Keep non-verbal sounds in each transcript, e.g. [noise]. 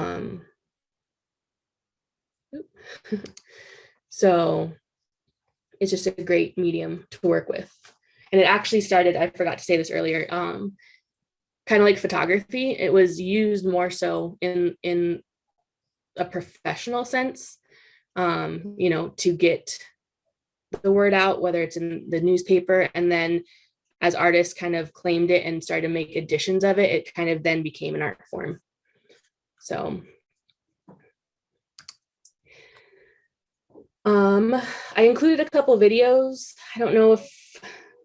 Um, [laughs] so it's just a great medium to work with. And it actually started, I forgot to say this earlier, um, kind of like photography. It was used more so in, in a professional sense, um, you know, to get the word out, whether it's in the newspaper. And then as artists kind of claimed it and started to make editions of it, it kind of then became an art form. So um, I included a couple videos. I don't know if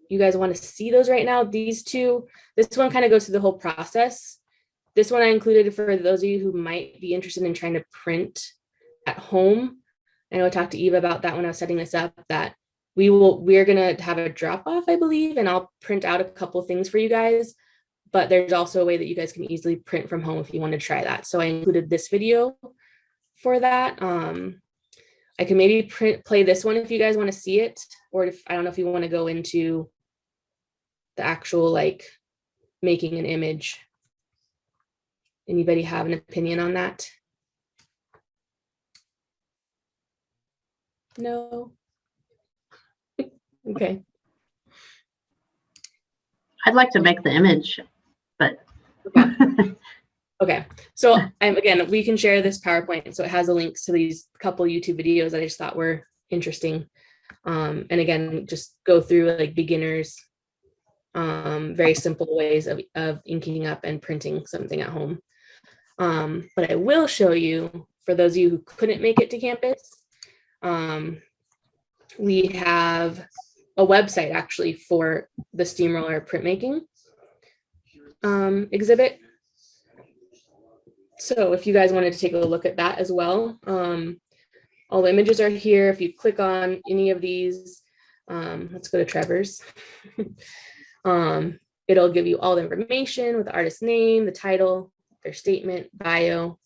you guys want to see those right now. These two, this one kind of goes through the whole process. This one I included for those of you who might be interested in trying to print at home. I know I talked to Eva about that when I was setting this up, that we will, we're gonna have a drop off, I believe, and I'll print out a couple things for you guys. But there's also a way that you guys can easily print from home if you want to try that. So I included this video for that. Um, I can maybe print play this one if you guys want to see it, or if I don't know if you want to go into the actual like making an image. Anybody have an opinion on that? No. [laughs] okay. I'd like to make the image, but Okay, [laughs] so um, again, we can share this PowerPoint. So it has the links to these couple YouTube videos that I just thought were interesting. Um, and again, just go through like beginners, um, very simple ways of, of inking up and printing something at home. Um, but I will show you, for those of you who couldn't make it to campus, um, we have a website actually for the steamroller printmaking um, exhibit. So if you guys wanted to take a look at that as well, um, all the images are here. If you click on any of these, um, let's go to Trevor's. [laughs] um, it'll give you all the information with the artist's name, the title, their statement, bio.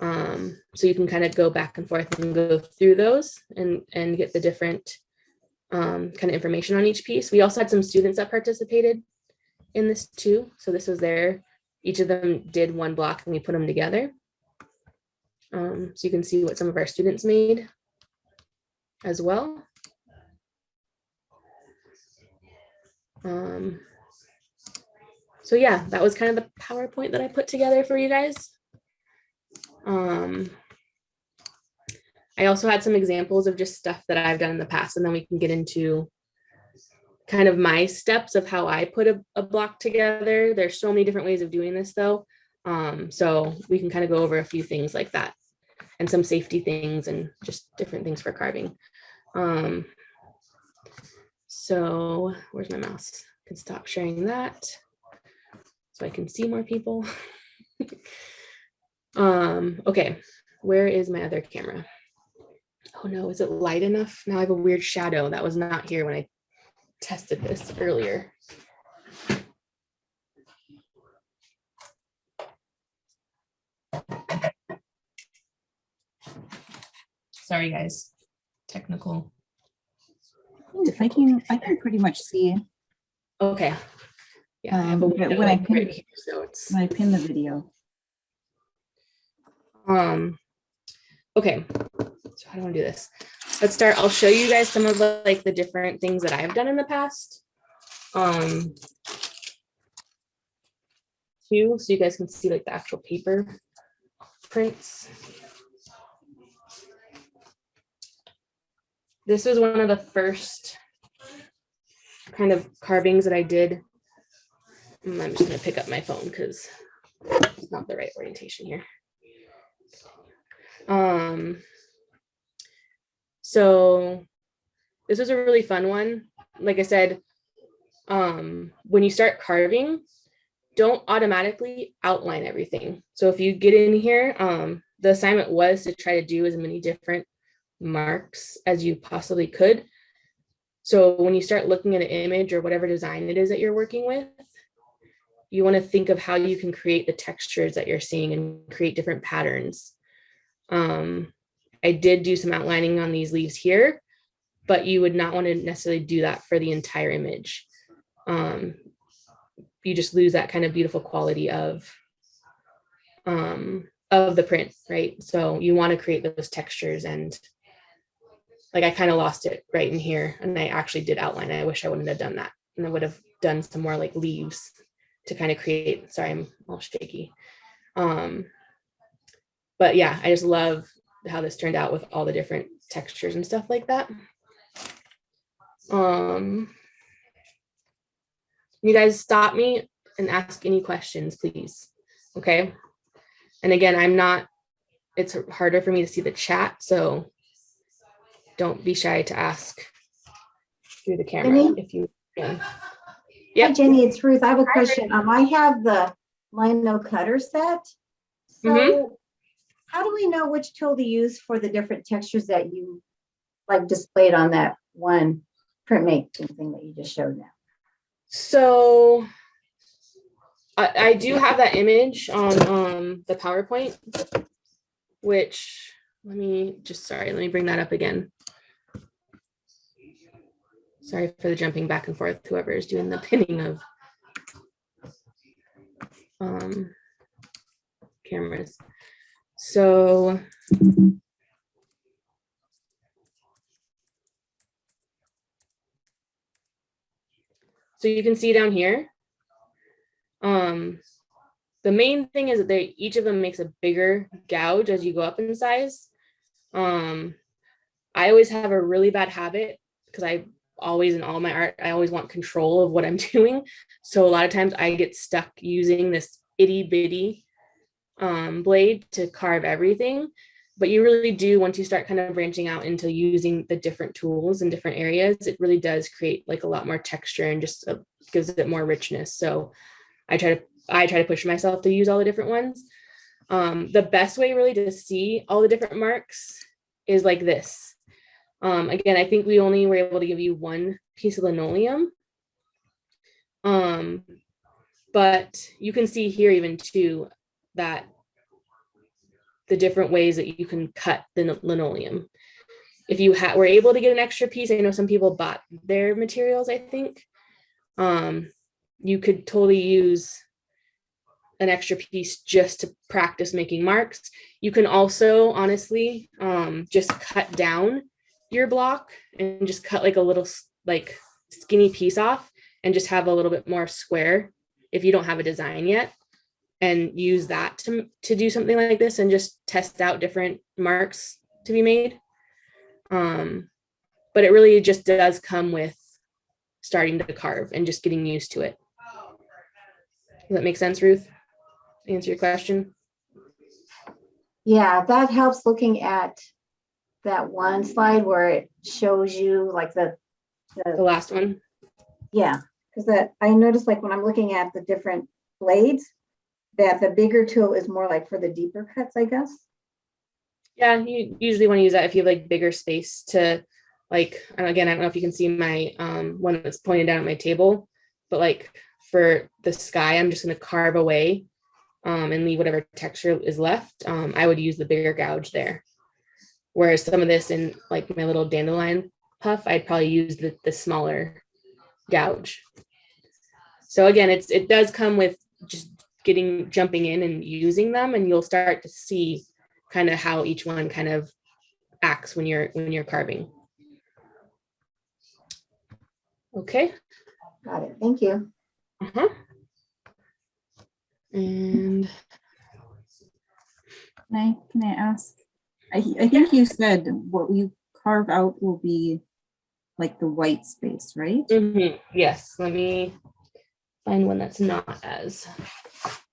Um, so you can kind of go back and forth and go through those and, and get the different um, kind of information on each piece. We also had some students that participated in this too. So this was their each of them did one block and we put them together. Um, so you can see what some of our students made as well. Um, so yeah, that was kind of the PowerPoint that I put together for you guys. Um, I also had some examples of just stuff that I've done in the past, and then we can get into kind of my steps of how I put a, a block together. There's so many different ways of doing this though. Um, so we can kind of go over a few things like that and some safety things and just different things for carving. Um, so where's my mouse? I can stop sharing that so I can see more people. [laughs] um, okay, where is my other camera? Oh no, is it light enough? Now I have a weird shadow that was not here when I tested this earlier. Sorry, guys. Technical. I can, I can pretty much see Okay. Yeah, I have a Um, but when I pin- right here, so when I pin the video. um. Okay, so how do I do this? Let's start. I'll show you guys some of the like the different things that I've done in the past. Um. Too, so you guys can see like the actual paper prints. This was one of the first kind of carvings that I did. Mm, I'm just gonna pick up my phone because it's not the right orientation here. Um, so this was a really fun one. Like I said, um, when you start carving, don't automatically outline everything. So if you get in here, um, the assignment was to try to do as many different marks as you possibly could. So when you start looking at an image or whatever design it is that you're working with, you want to think of how you can create the textures that you're seeing and create different patterns. Um, I did do some outlining on these leaves here, but you would not want to necessarily do that for the entire image. Um, you just lose that kind of beautiful quality of um, of the print, right? So you want to create those textures and like I kind of lost it right in here and I actually did outline. I wish I wouldn't have done that. And I would have done some more like leaves to kind of create, sorry, I'm all shaky. Um, but yeah, I just love how this turned out with all the different textures and stuff like that. Um, you guys stop me and ask any questions, please. Okay. And again, I'm not, it's harder for me to see the chat, so don't be shy to ask through the camera Jenny? if you can. Hi Jenny, it's Ruth. I have a question. Um, I have the Lino cutter set. So how do we know which tool to use for the different textures that you like displayed on that one printmaking thing that you just showed now? So I, I do have that image on um, the PowerPoint, which let me just, sorry, let me bring that up again. Sorry for the jumping back and forth, whoever is doing the pinning of um, cameras. So So you can see down here. Um, the main thing is that they each of them makes a bigger gouge as you go up in size. Um, I always have a really bad habit because I always in all my art, I always want control of what I'm [laughs] doing. So a lot of times I get stuck using this itty bitty um, blade to carve everything. But you really do, once you start kind of branching out into using the different tools in different areas, it really does create like a lot more texture and just uh, gives it more richness. So I try to I try to push myself to use all the different ones. Um, the best way really to see all the different marks is like this. Um, again, I think we only were able to give you one piece of linoleum. Um, but you can see here even too that the different ways that you can cut the linoleum. If you were able to get an extra piece, I know some people bought their materials, I think. Um, you could totally use an extra piece just to practice making marks. You can also honestly um, just cut down your block and just cut like a little like skinny piece off and just have a little bit more square if you don't have a design yet and use that to, to do something like this and just test out different marks to be made. Um, but it really just does come with starting to carve and just getting used to it. Does that make sense, Ruth? Answer your question? Yeah, that helps looking at that one slide where it shows you like the, The the, last one? yeah. Because that, I noticed like when I'm looking at the different blades, that the bigger tool is more like for the deeper cuts, I guess. Yeah, you usually want to use that if you have like bigger space to like, and again, I don't know if you can see my um one that's pointed down at my table, but like for the sky, I'm just gonna carve away um and leave whatever texture is left. Um, I would use the bigger gouge there. Whereas some of this in like my little dandelion puff, I'd probably use the, the smaller gouge. So again, it's it does come with just getting jumping in and using them and you'll start to see kind of how each one kind of acts when you're when you're carving. Okay. Got it. Thank you. Uh-huh. And Can I, can I ask? I, I think you said what you carve out will be like the white space, right? mhm, yes, let me find one that's not as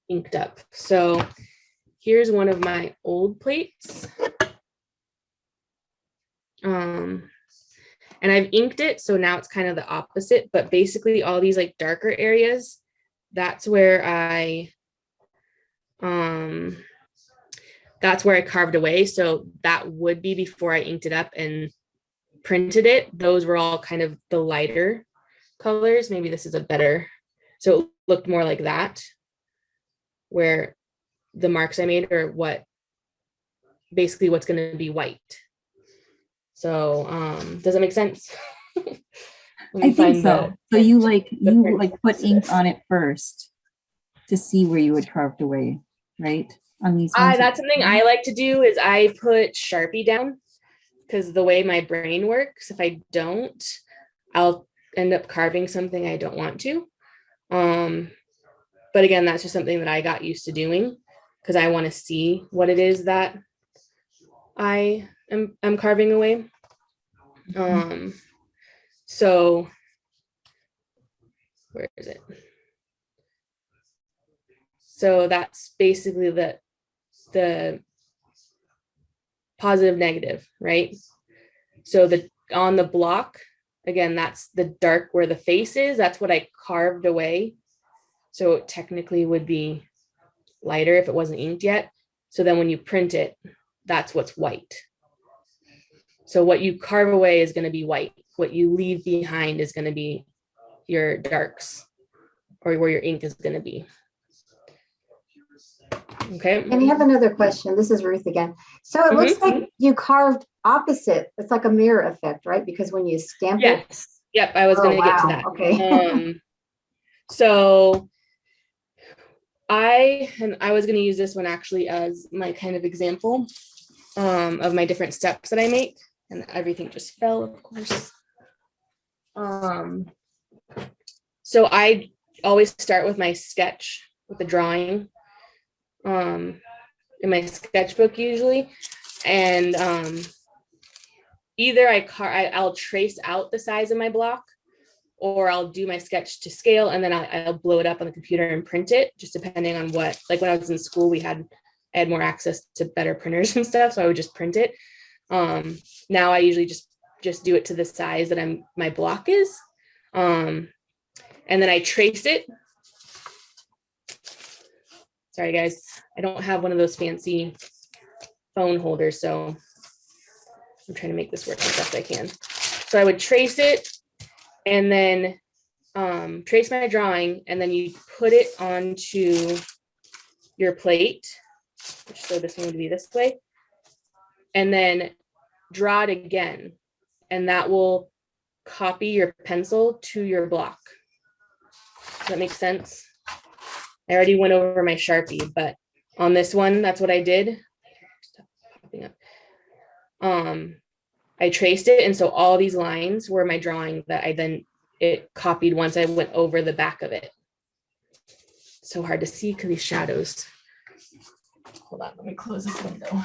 inked up. So here's one of my old plates. Um, and I've inked it, so now it's kind of the opposite, but basically all these like darker areas, that's where I, um, that's where I carved away. So that would be before I inked it up and printed it. Those were all kind of the lighter colors. Maybe this is a better, so it looked more like that, where the marks I made are what, basically what's gonna be white. So, um, does that make sense? [laughs] I think so. So you like, you like put ink on it first to see where you had carved away, right? on these. I, that's something I like to do is I put Sharpie down because the way my brain works, if I don't, I'll end up carving something I don't want to. Um, but again, that's just something that I got used to doing because I want to see what it is that I am am carving away. Um, so where is it? So that's basically the the positive negative, right? So the on the block, again, that's the dark where the face is. That's what I carved away. So it technically would be lighter if it wasn't inked yet. So then when you print it, that's what's white. So what you carve away is going to be white. What you leave behind is going to be your darks or where your ink is going to be. Okay. And you have another question. This is Ruth again. So it looks mm-hmm. like you carved opposite. It's like a mirror effect, right? Because when you stamp it. Yes. Yep. I was Oh, going to get to that. Okay. um, so I and I was going to use this one actually as my kind of example um, of my different steps that I make, and everything just fell, of course. Um, so I always start with my sketch with the drawing um, in my sketchbook usually, and um, either I car I, I'll trace out the size of my block or I'll do my sketch to scale and then I, I'll blow it up on the computer and print it, just depending on what, like when I was in school, we had, I had more access to better printers [laughs] and stuff, so I would just print it. Um, now I usually just, just do it to the size that I'm, my block is. Um, and then I trace it. Sorry, guys, I don't have one of those fancy phone holders, so I'm trying to make this work as best I can. So I would trace it and then um, trace my drawing and then you put it onto your plate. So this one would be this way. And then draw it again. And that will copy your pencil to your block. Does that make sense? I already went over my Sharpie, but on this one, that's what I did. Stop popping up. Um, I traced it, and so all these lines were my drawing that I then it copied once I went over the back of it. So hard to see because these shadows. Hold on, let me close this window.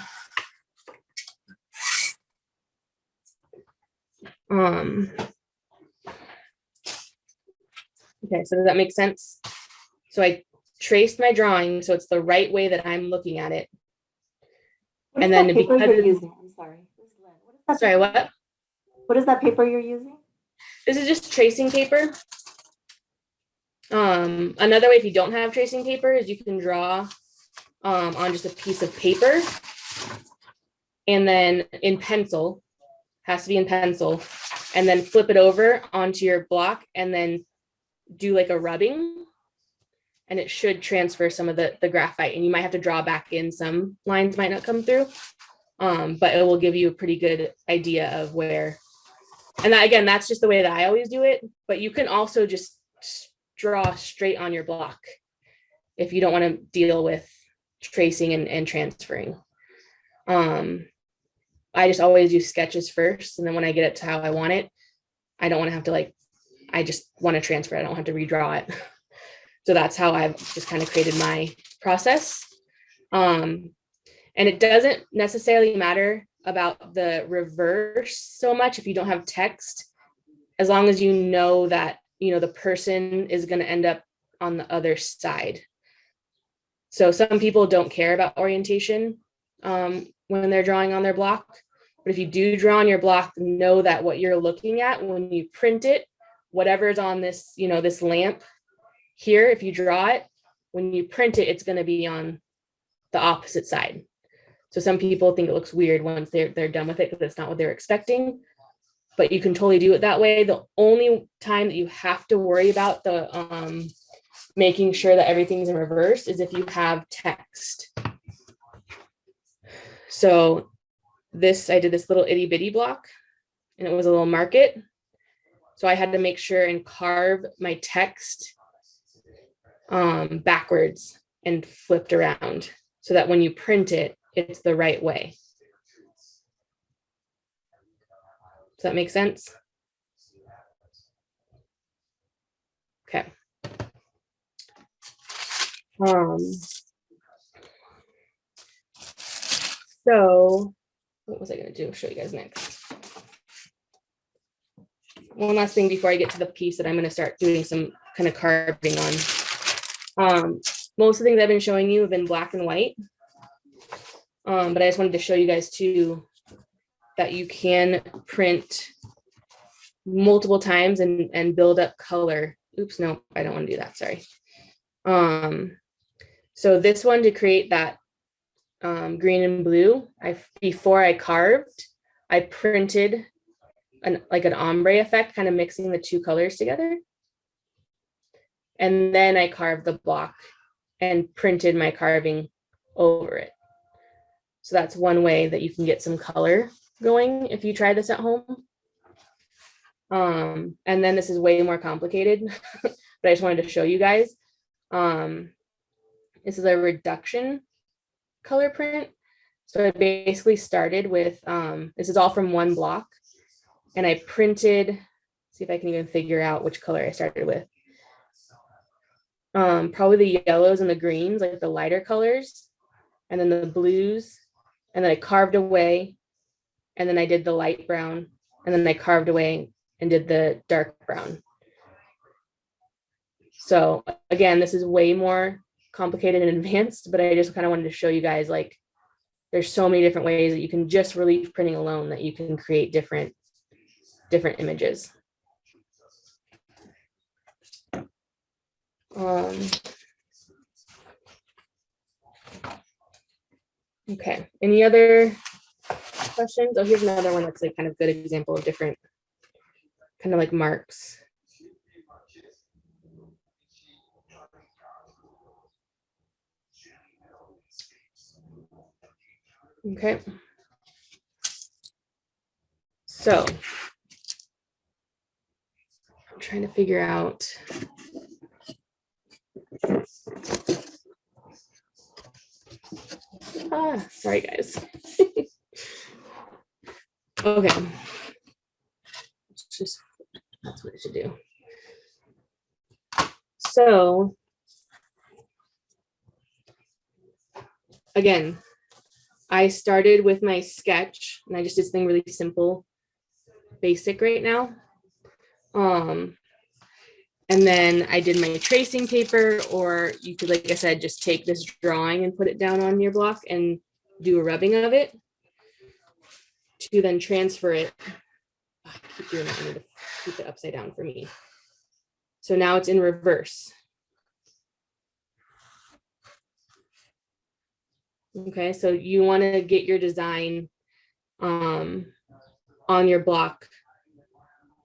Um. Okay, so does that make sense? So I traced my drawing, so it's the right way that I'm looking at it. What And then because you're of- using? I'm sorry. This is What is that Sorry, paper- what? What is that paper you're using? This is just tracing paper. Um, another way if you don't have tracing paper is you can draw um, on just a piece of paper. And then in pencil, has to be in pencil, and then flip it over onto your block and then do like a rubbing. And it should transfer some of the, the graphite and you might have to draw back in some lines might not come through. Um, but it will give you a pretty good idea of where and that, again, that's just the way that I always do it, but you can also just draw straight on your block if you don't want to deal with tracing and, and transferring. Um, I just always do sketches first, and then when I get it to how I want it, I don't want to have to like, I just want to transfer. I don't have to redraw it. [laughs] So that's how I've just kind of created my process. Um, and it doesn't necessarily matter about the reverse so much if you don't have text, as long as you know that, you know, the person is going to end up on the other side. So some people don't care about orientation um, when they're drawing on their block. But if you do draw on your block, know that what you're looking at when you print it, whatever is on this, you know, this lamp here, if you draw it, when you print it, it's going to be on the opposite side. So some people think it looks weird once they're they're done with it because it's not what they're expecting. But you can totally do it that way. The only time that you have to worry about the um making sure that everything's in reverse is if you have text. So this, I did this little itty bitty block and it was a little market. So I had to make sure and carve my text um backwards and flipped around so that when you print it, it's the right way. Does that make sense? Okay. Um. So, what was I gonna do? Show you guys next. One last thing before I get to the piece that I'm gonna start doing some kind of carving on. Um, most of the things I've been showing you have been black and white. Um, but I just wanted to show you guys too, that you can print multiple times and, and build up color. Oops, no, I don't want to do that, sorry. Um, so this one to create that um, green and blue, I, before I carved, I printed an, like an ombre effect, kind of mixing the two colors together. And then I carved the block and printed my carving over it. So that's one way that you can get some color going if you try this at home. Um, and then this is way more complicated, [laughs] but I just wanted to show you guys. Um, this is a reduction color print. So I basically started with, um, this is all from one block and I printed, see if I can even figure out which color I started with. Um, probably the yellows and the greens, like the lighter colors, and then the blues, and then I carved away, and then I did the light brown, and then I carved away and did the dark brown. So again, this is way more complicated and [laughs] advanced, but I just kind of wanted to show you guys like there's so many different ways that you can just relief printing alone that you can create different different images. Um, okay, any other questions? Oh, here's another one that's like kind of good example of different kind of like marks. Okay. So I'm trying to figure out. Ah, sorry, guys. [laughs] Okay. It's just, that's what it should do. So. Again, I started with my sketch and I just did something really simple, basic right now. Um, and then I did my tracing paper, or you could, like I said, just take this drawing and put it down on your block and do a rubbing of it to then transfer it. I keep doing that, I need to keep it upside down for me. So now it's in reverse. Okay, so you want to get your design um, on your block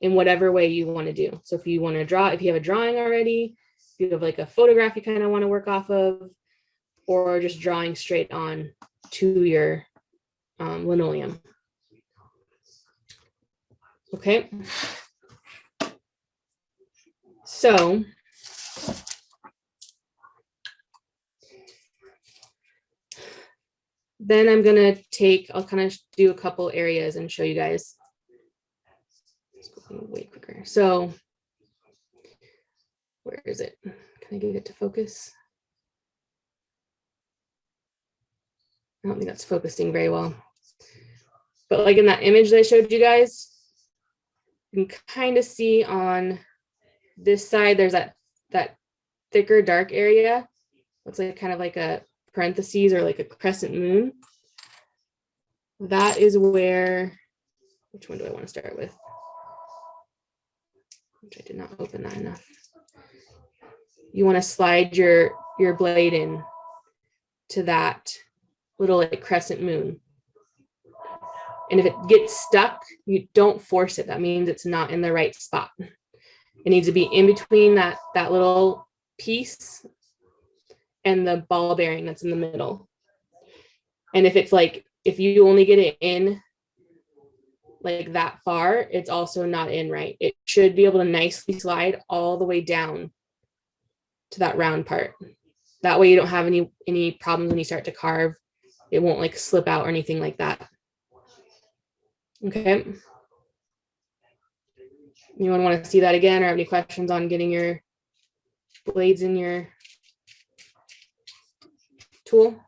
in whatever way you want to do. So if you want to draw, if you have a drawing already, if you have like a photograph you kind of want to work off of, or just drawing straight on to your um, linoleum. Okay. So then I'm gonna take, I'll kind of do a couple areas and show you guys. Way quicker. So where is it? Can I get it to focus? I don't think that's focusing very well. But like in that image that I showed you guys, you can kind of see on this side, there's that, that thicker dark area. Looks like kind of like a parentheses or like a crescent moon. That is where, which one do I want to start with? Which I did not open that enough. You want to slide your, your blade in to that little like crescent moon. And if it gets stuck, you don't force it. That means it's not in the right spot. It needs to be in between that, that little piece and the ball bearing that's in the middle. And if it's like, if you only get it in like that far, it's also not in right. It should be able to nicely slide all the way down to that round part. That way you don't have any, any problems when you start to carve. It won't like slip out or anything like that. Okay. Anyone want to see that again or have any questions on getting your blades in your tool?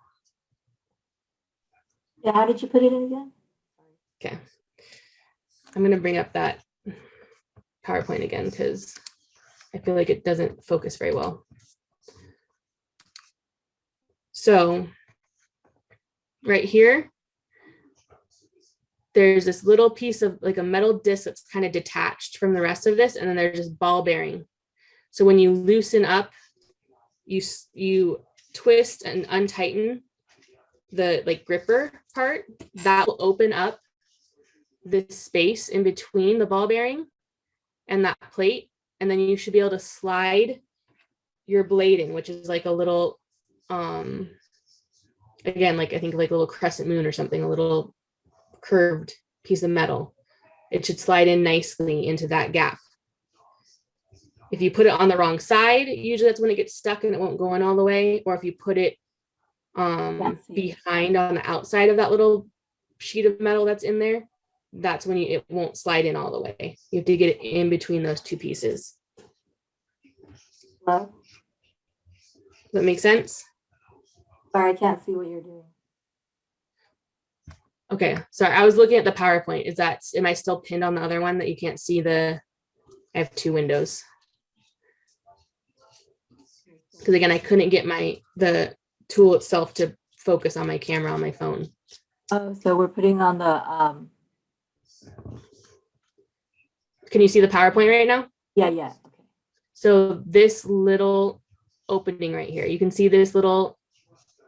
Yeah, how did you put it in again? Okay. I'm gonna bring up that PowerPoint again because I feel like it doesn't focus very well. So right here, there's this little piece of like a metal disc that's kind of detached from the rest of this, and then there's this ball bearing. So when you loosen up, you you twist and untighten the like gripper part, that will open up this space in between the ball bearing and that plate, and then you should be able to slide your blade in, which is like a little, um, again, like I think like a little crescent moon or something, a little curved piece of metal. It should slide in nicely into that gap. If you put it on the wrong side, usually that's when it gets stuck and it won't go in all the way. Or if you put it um, it. behind on the outside of that little sheet of metal that's in there, that's when you, it won't slide in all the way. You have to get it in between those two pieces. Hello? Does that make sense? Sorry, I can't see what you're doing. Okay, sorry, I was looking at the PowerPoint. Is that, am I still pinned on the other one that you can't see the, I have two windows. Because again, I couldn't get my, the tool itself to focus on my camera on my phone. Oh, so we're putting on the, um, Can you see the PowerPoint right now? yeah, yeah, okay. So this little opening right here, you can see this little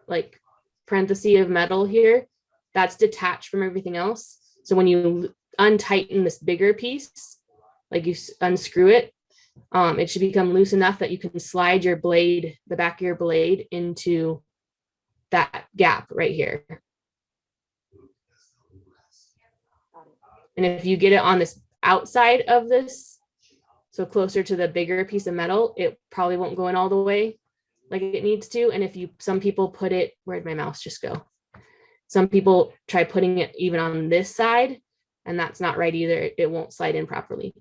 like parenthesis of metal here, that's detached from everything else. So when you untighten this bigger piece, like you unscrew it, um, it should become loose enough that you can slide your blade, the back of your blade into that gap right here. And if you get it on this outside of this, so closer to the bigger piece of metal, it probably won't go in all the way like it needs to. And if you, some people put it, where'd my mouse just go? Some people try putting it even on this side and that's not right either. It won't slide in properly.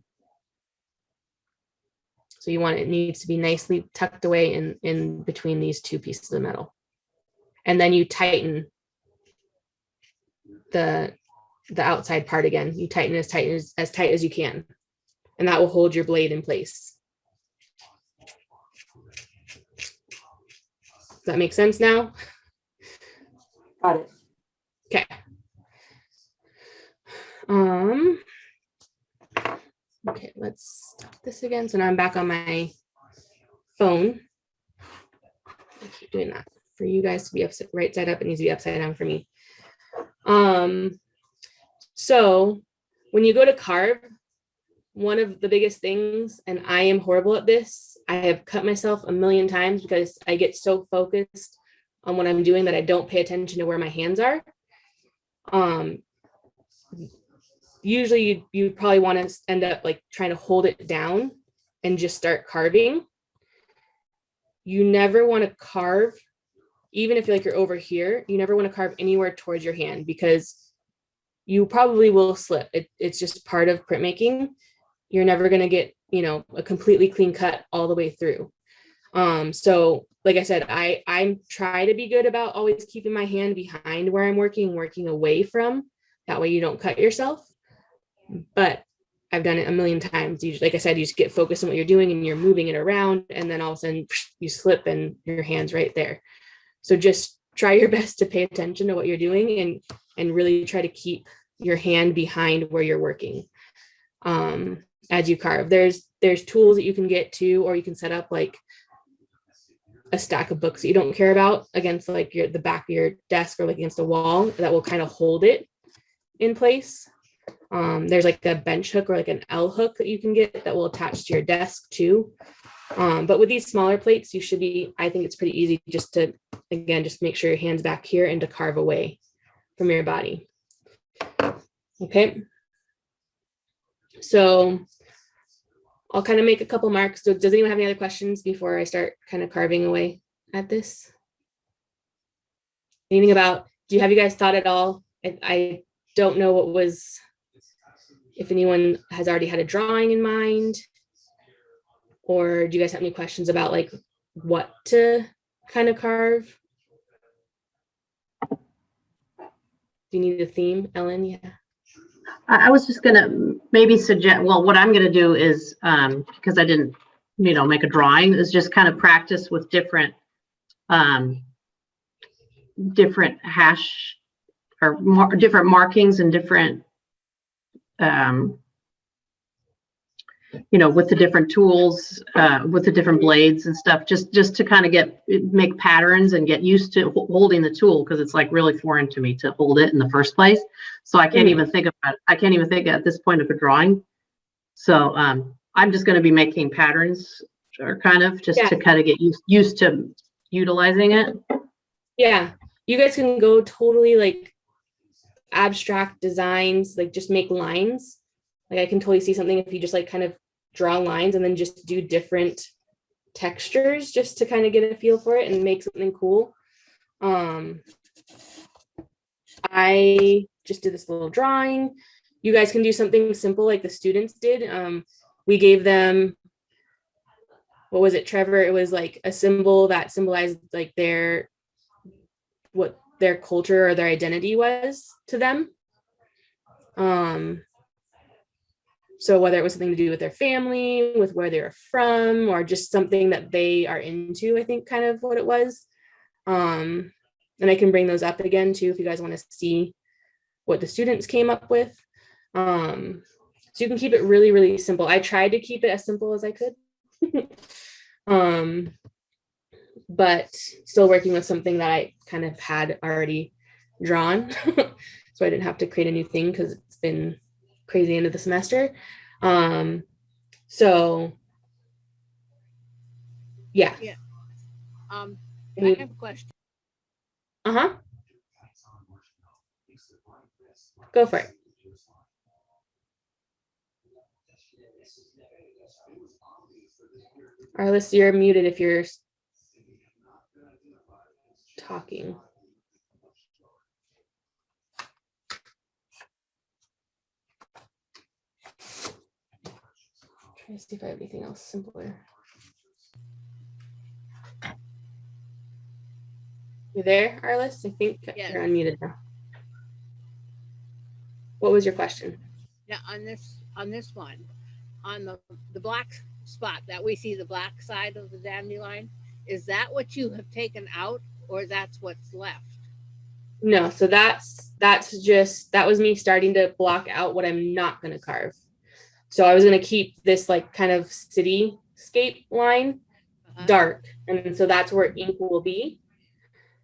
So you want, it needs to be nicely tucked away in, in between these two pieces of metal. And then you tighten the, the outside part again. You tighten as tight as, as tight as you can. And that will hold your blade in place. Does that make sense now? Got it. Okay. Um. Okay, let's stop this again. So now I'm back on my phone. I keep doing that for you guys to be upside right side up. It needs to be upside down for me. Um. So when you go to carve, one of the biggest things, and I am horrible at this, I have cut myself a million times because I get so focused on what I'm doing that I don't pay attention to where my hands are. Um, usually you you probably want to end up like trying to hold it down and just start carving. You never want to carve, even if you're like you're over here, you never want to carve anywhere towards your hand because you probably will slip. It, it's just part of printmaking. You're never going to get, you know, a completely clean cut all the way through. Um, so like I said, I I try to be good about always keeping my hand behind where I'm working, working away from. That way you don't cut yourself. But I've done it a million times. You, like I said, you just get focused on what you're doing and you're moving it around, and then all of a sudden you slip and your hand's right there. So just try your [laughs] best to pay attention to what you're doing and and really try to keep your hand behind where you're working um, as you carve. There's there's tools that you can get to, or you can set up like a stack of books that you don't care about against like your the back of your desk or like against a wall that will kind of hold it in place. Um, there's like a bench hook or like an L hook that you can get that will attach to your desk too. Um, but with these smaller plates, you should be, I think it's pretty easy just to, again, just make sure your hand's back here and to carve away from your body. Okay. So I'll kind of make a couple marks. So does anyone have any other questions before I start kind of carving away? at this? Anything about, do you have you guys thought at all? I, I don't know what was, if anyone has already had a drawing in mind. Or do you guys have any questions about like what to kind of carve? Do you need a theme, Ellen? Yeah. I, was just gonna maybe suggest, well, what I'm gonna do is, um, because I didn't, you know, make a drawing, is just kind of practice with different, um, different hash or more, different markings and different, um, you know, with the different tools, uh, with the different blades and stuff, just, just to kind of get, make patterns and get used to holding the tool, because it's like really foreign to me to hold it in the first place. So I can't Mm. even think about, I can't even think at this point of a drawing. So, um, I'm just gonna be making patterns or kind of, just to kind of get used, used to utilizing it. Yeah, you guys can go totally like abstract designs, like just make lines. Like I can totally see something if you just like kind of draw lines and then just do different textures just to kind of get a feel for it and make something cool. Um, I just did this little drawing. You guys can do something simple like the students did. Um, we gave them what was it, Trevor? It was like a symbol that symbolized like their what their culture or their identity was to them. Um, so whether it was something to do with their family, with where they're from, or just something that they are into, I think kind of what it was. Um, and I can bring those up again too if you guys want to see what the students came up with. Um, so you can keep it really, really simple. I tried to keep it as simple as I could. [laughs] um, but still working with something that I kind of had already drawn. [laughs] so I didn't have to create a new thing because it's been crazy end of the semester. Um, so yeah. Yeah. Um, I Mhm. have a question. Uh-huh. Go for it. Arliss, you're muted if you're talking. Trying to see if I have anything else simpler. You there, Arliss? I think you're unmuted now. What was your question? Yeah, on this, on this one, on the, the black spot that we see the black side of the dandelion, is that what you have taken out or that's what's left? No, so that's that's just that was me starting to block out what I'm not gonna carve. So I was gonna keep this like kind of cityscape line Uh-huh. dark, and so that's where ink will be.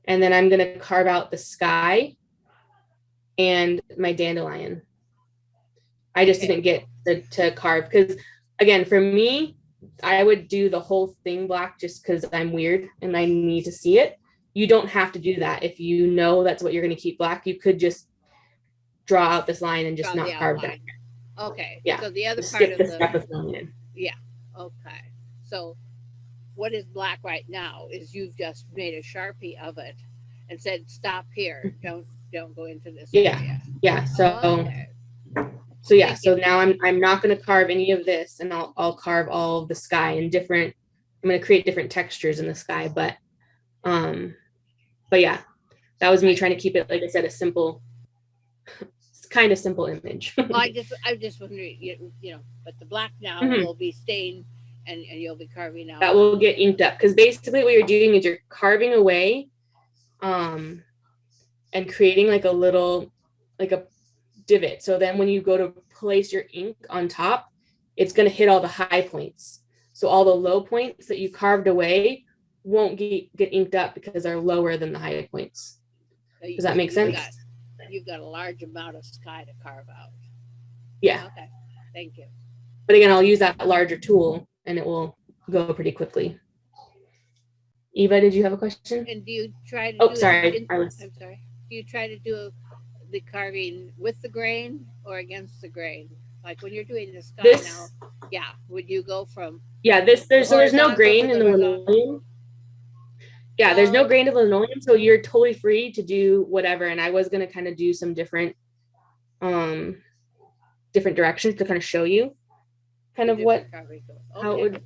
And then I'm gonna carve out the sky and my dandelion. I just Okay. didn't get the, to carve because again, for me, I would do the whole thing black just because I'm weird and I need to see it. You don't have to do that. If you know that's what you're gonna keep black, you could just draw out this line and just Draw not carve outline. Okay. Yeah, So the other Just part skip of the step the, of filling in. okay. So what is black right now is you've just made a Sharpie of it and said, stop here. Don't, don't go into this Yeah. area. Yeah, so Okay. So yeah, so now I'm I'm not gonna carve any of this and I'll I'll carve all the sky in different, I'm gonna create different textures in the sky, but um, but yeah, that was me trying to keep it, like I said, a simple, kind of simple image. Well, I [laughs] just, I just wondering, you, you know, but the black now Mhm. will be stained and, and you'll be carving out. That will get inked up, because basically what you're doing is you're carving away um and creating like a little, like a divot. So then when you go to place your ink on top, it's gonna hit all the high points. So all the low points that you carved away won't get, get inked up because they're lower than the high points. So Does that make sense? You've got a large amount of sky to carve out. Yeah, Okay, thank you. but again, I'll use that larger tool and it will go pretty quickly. Eva, did you have a question? And do you try to? Oh, do sorry, in- I'm sorry. Do you try to do the carving with the grain or against the grain? Like when you're doing the sky now, yeah, would you go from, yeah, this, there's, so there's no grain in the linoleum. Yeah, there's no Oh. grain to linoleum, so you're totally free to do whatever. And I was gonna kind of do some different, um, different directions to kind of show you kind of what, how it Okay. would,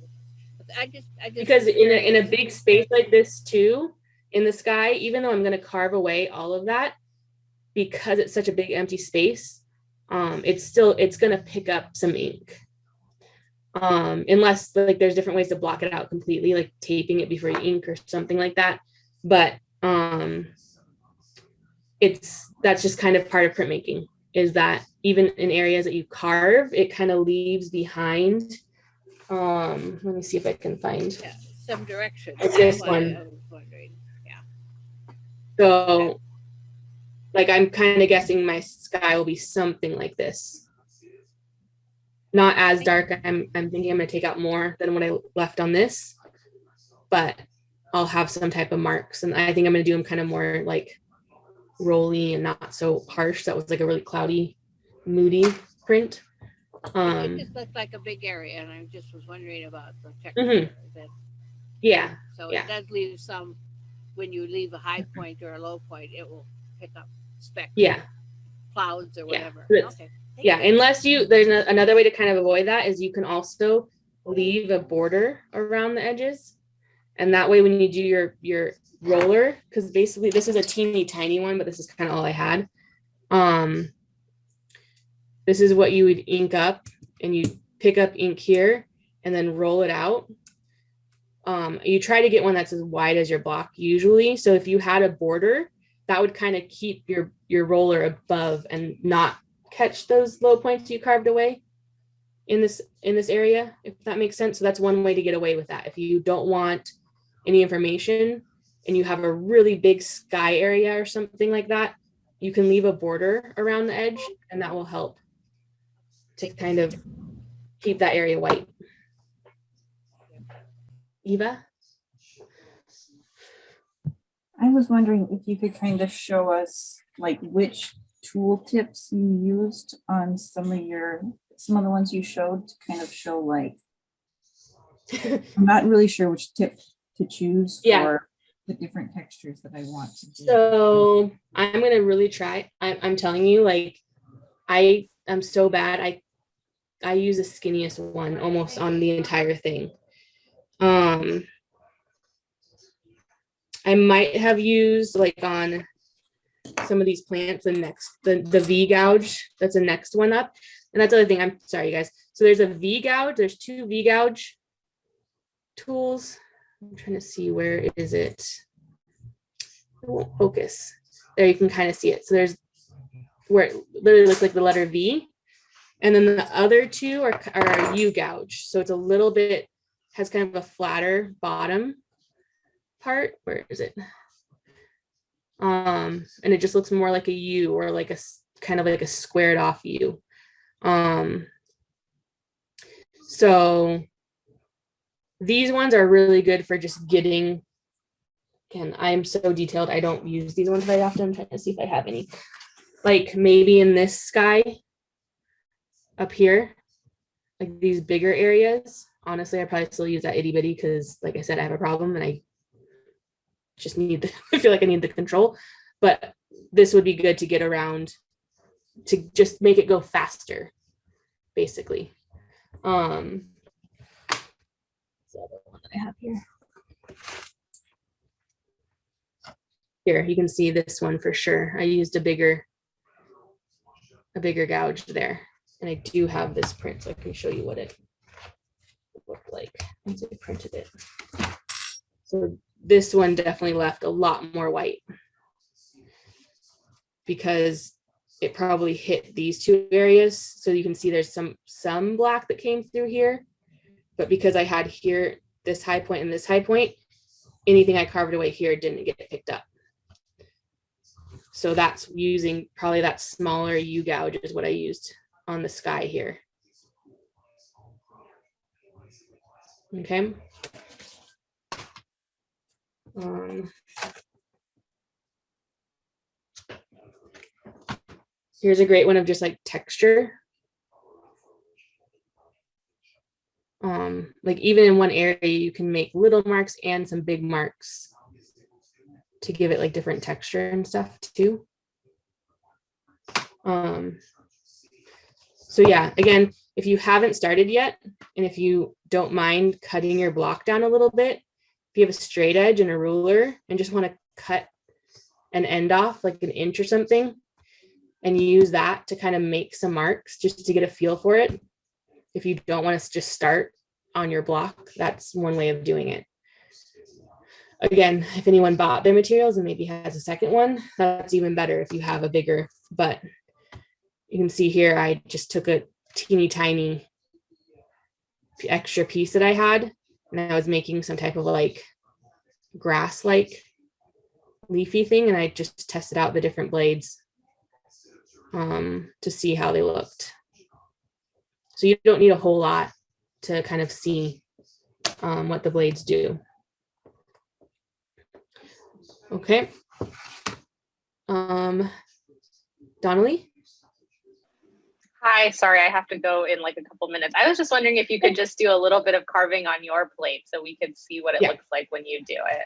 I just, I just. because in a, in a big space like this too, in the sky, even though I'm gonna carve away all of that, because it's such a big empty space, um, it's still, it's gonna pick up some ink. Um, unless like there's different ways to block it out completely, like taping it before you ink or something like that. But, um, it's, that's just kind of part of printmaking is that even in areas that you carve, it kind of leaves behind. Um, let me see if I can find. Yeah, Some direction. It's this one. Yeah. was wondering. So, like, I'm kind of guessing my sky will be something like this. Not as dark. I'm I'm thinking I'm gonna take out more than what I left on this, but I'll have some type of marks, and I think I'm gonna do them kind of more like rolly and not so harsh. That was like a really cloudy, moody print. It Um, just looked like a big area and I just was wondering about the Mhm. texture. of it. yeah, So yeah. it does leave some, when you leave a high point or a low point, it will pick up specks. yeah. Clouds or whatever. it's- Okay. Yeah, unless you, there's a- another way to kind of avoid that is you can also leave a border around the edges. And that way, when you do your, your roller, because basically this is a teeny tiny one, but this is kind of all I had. Um, this is what you would ink up and you pick up ink here and then roll it out. Um, you try to get one that's as wide as your block usually. So if you had a border, that would kind of keep your, your roller above and not catch those low points you carved away in this in this area if that makes sense. So that's one way to get away with that. If you don't want any information and you have a really big sky area or something like that you can leave a border around the edge and that will help to kind of keep that area white. Eva? I was wondering if you could kind of show us like which tool tips you used on some of your, some of the ones you showed to kind of show like, [laughs] I'm not really sure which tip to choose Yeah. for the different textures that I want to do. So I'm gonna really try. I'm, I'm telling you, like, I am so bad. I I use the skinniest one almost on the entire thing. Um, I might have used like on some of these plants, the next the the V gouge. That's the next one up, and that's the other thing. I'm sorry, you guys. So there's a V gouge. There's two V gouge tools. I'm trying to see where is it. It won't focus. There you can kind of see it. So there's where it literally looks like the letter V. And then the other two are, are U gouge. So it's a little bit, has kind of a flatter bottom part. Where is it? Um, and it just looks more like a U or like a kind of like a squared off U. Um, so these ones are really good for just getting Again, I'm so detailed. I don't use these ones very often. I'm trying to see if I have any. Like maybe in this sky up here, like these bigger areas. Honestly, I probably still use that itty bitty because, like I said, I have a problem and I just need. The, [laughs] I feel like I need the control, but this would be good to get around to just make it go faster, basically. Um, the other one that I have here. Here, you can see this one for sure. I used a bigger, a bigger gouge there. And I do have this print, so I can show you what it looked like once I printed it. So this one definitely left a lot more white because it probably hit these two areas. So you can see there's some, some black that came through here. But because I had here, this high point and this high point, anything I carved away here didn't get picked up. So that's using probably that smaller U gouge is what I used on the sky here. Okay. Um, here's a great one of just like texture. Um, like even in one area, you can make little marks and some big marks to give it like different texture and stuff too. Um, so yeah, again, if you haven't started yet, and if you don't mind cutting your block down a little bit, if you have a straight edge and a ruler and just want to cut an end off like an inch or something, and use that to kind of make some marks just to get a feel for it. If you don't want to just start on your block, that's one way of doing it. Again, if anyone bought their materials and maybe has a second one, that's even better if you have a bigger, but you can see here, I just took a teeny tiny extra piece that I had, and I was making some type of like grass-like leafy thing, and I just tested out the different blades um, to see how they looked. So you don't need a whole lot to kind of see um, what the blades do. Okay. Um, Donnelly? Hi, sorry, I have to go in like a couple minutes. I was just wondering if you could just do a little bit of carving on your plate so we could see what it Yeah. looks like when you do it.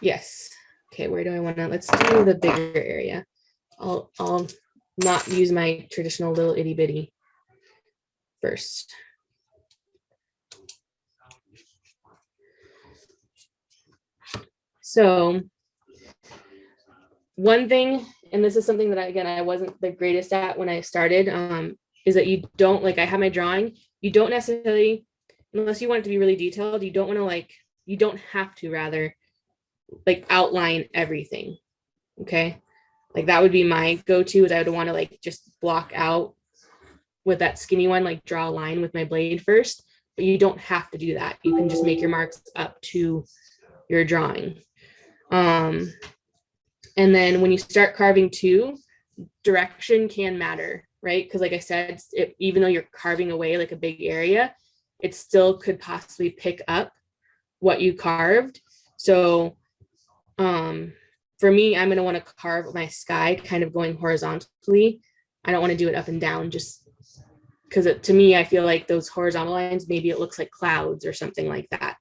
Yes. Okay, where do I want to? Let's do the bigger area. I'll, I'll not use my traditional little itty bitty first. So one thing, and this is something that I, again, I wasn't the greatest at when I started, um, is that you don't like, I have my drawing, you don't necessarily, unless you want it to be really detailed, you don't want to like, you don't have to rather like outline everything. Okay. Like that would be my go-to is I would want to like just block out with that skinny one, like draw a line with my blade first, but you don't have to do that. You can just make your marks up to your drawing. Um, and then when you start carving two, direction can matter, right? Because like I said, it, even though you're carving away like a big area, it still could possibly pick up what you carved. So um, for me, I'm going to want to carve my sky kind of going horizontally. I don't want to do it up and down just because to me, I feel like those horizontal lines, maybe it looks like clouds or something like that.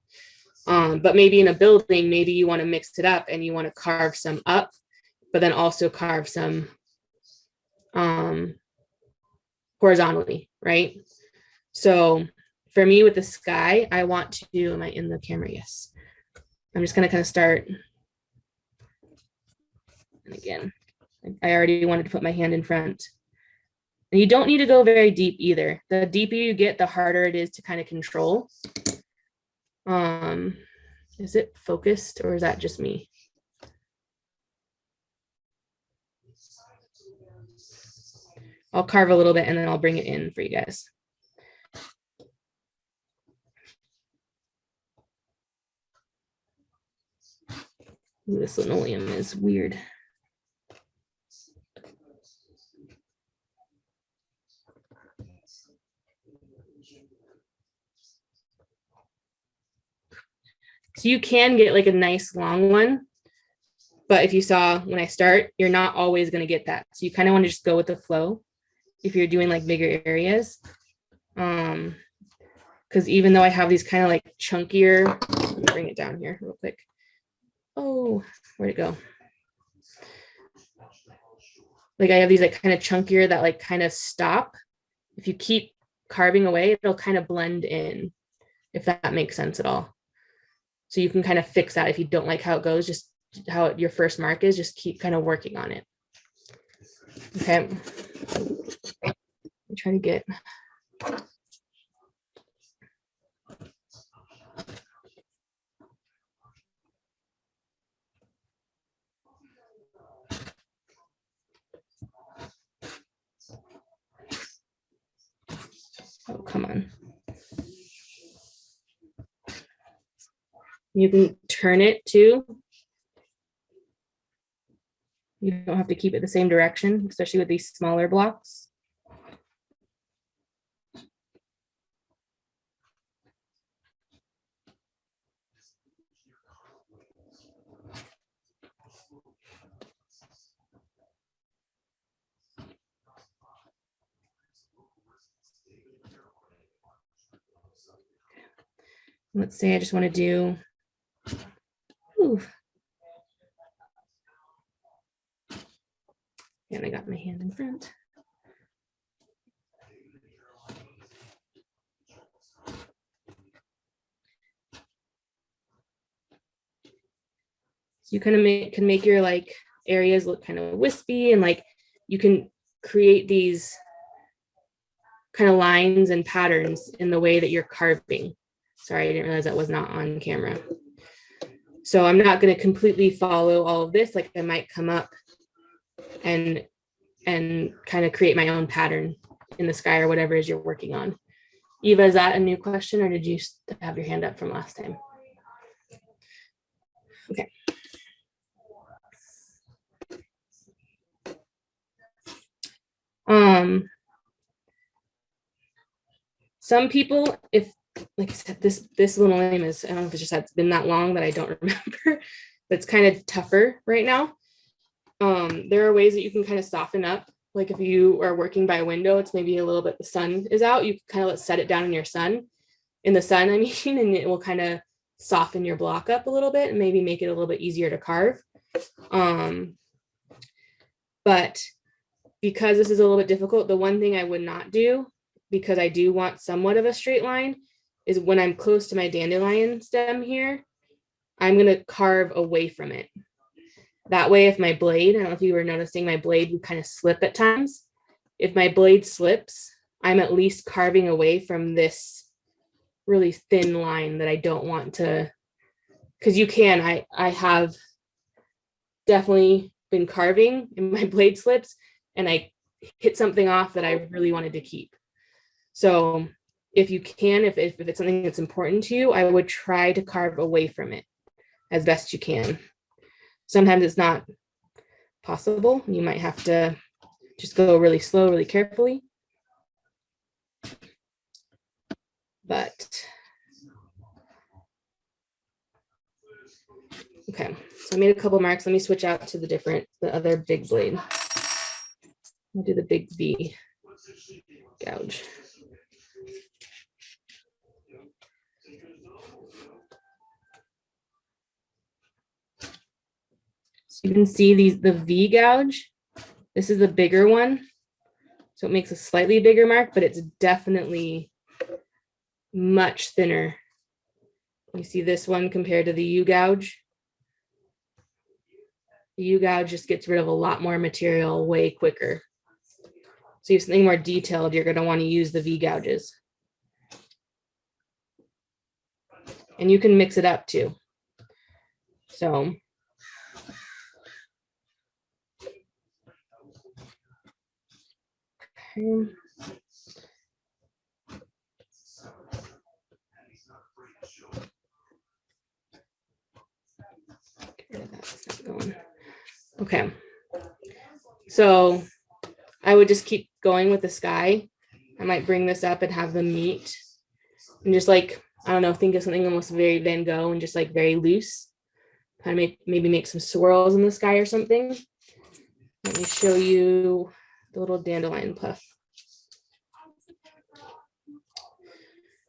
Um, but maybe in a building, maybe you want to mix it up and you want to carve some up, but then also carve some um, horizontally, right? So for me with the sky, I want to, am I in the camera? Yes. I'm just to kind of start. And again, I already wanted to put my hand in front. And you don't need to go very deep either. The deeper you get, the harder it is to kind of control. Um, is it focused or is that just me? I'll carve a little bit and then I'll bring it in for you guys. This linoleum is weird. So you can get like a nice long one. But if you saw when I start, you're not always going to get that. So you kind of want to just go with the flow if you're doing like bigger areas. Um, because even though I have these kind of like chunkier, let me bring it down here real quick. Oh, where'd it go? Like I have these like kind of chunkier that like kind of stop. If you keep carving away, it'll kind of blend in, if that makes sense at all. So you can kind of fix that if you don't like how it goes, just how your first mark is, just keep kind of working on it. Okay. Try to get. Oh, come on. You can turn it too. You don't have to keep it the same direction, especially with these smaller blocks. Let's say I just want to do. Ooh. And I got my hand in front. So you kind of make, can make your like areas look kind of wispy and like you can create these kind of lines and patterns in the way that you're carving. Sorry, I didn't realize that was not on camera. So I'm not going to completely follow all of this. Like I might come up and and kind of create my own pattern in the sky or whatever it is you're working on. Eva, is that a new question or did you have your hand up from last time? Okay. Um, some people, if, like I said, this, this little name is, I don't know if it's just that it's been that long that I don't [laughs] remember, but it's kind of tougher right now. Um, there are ways that you can kind of soften up. Like if you are working by a window, it's maybe a little bit, the sun is out, you kind of let set it down in your sun, in the sun, [laughs] I mean, and it will kind of soften your block up a little bit and maybe make it a little bit easier to carve. Um, but because this is a little bit difficult, the one thing I would not do, because I do want somewhat of a straight line, is when I'm close to my dandelion stem here, I'm gonna carve away from it. That way, if my blade, I don't know if you were noticing, my blade would kind of slip at times. If my blade slips, I'm at least carving away from this really thin line that I don't want to, because you can, I, I have definitely been carving [laughs] and my blade slips and I hit something off that I really wanted to keep. So if you can, if, if if it's something that's important to you, I would try to carve away from it as best you can. Sometimes it's not possible. You might have to just go really slow, really carefully. But okay, so I made a couple marks. Let me switch out to the different, the other big blade. I'll do the big V gouge. You can see these, the V gouge. This is the bigger one. So it makes a slightly bigger mark, but it's definitely much thinner. You see this one compared to the U gouge. The U gouge just gets rid of a lot more material way quicker. So you have something more detailed, you're gonna want to use the V gouges. And you can mix it up too. So. Okay. Okay. So I would just keep going with the sky. I might bring this up and have them meet. And just like, I don't know, think of something almost very Van Gogh and just like very loose. Kind of make, maybe make some swirls in the sky or something. Let me show you the little dandelion puff.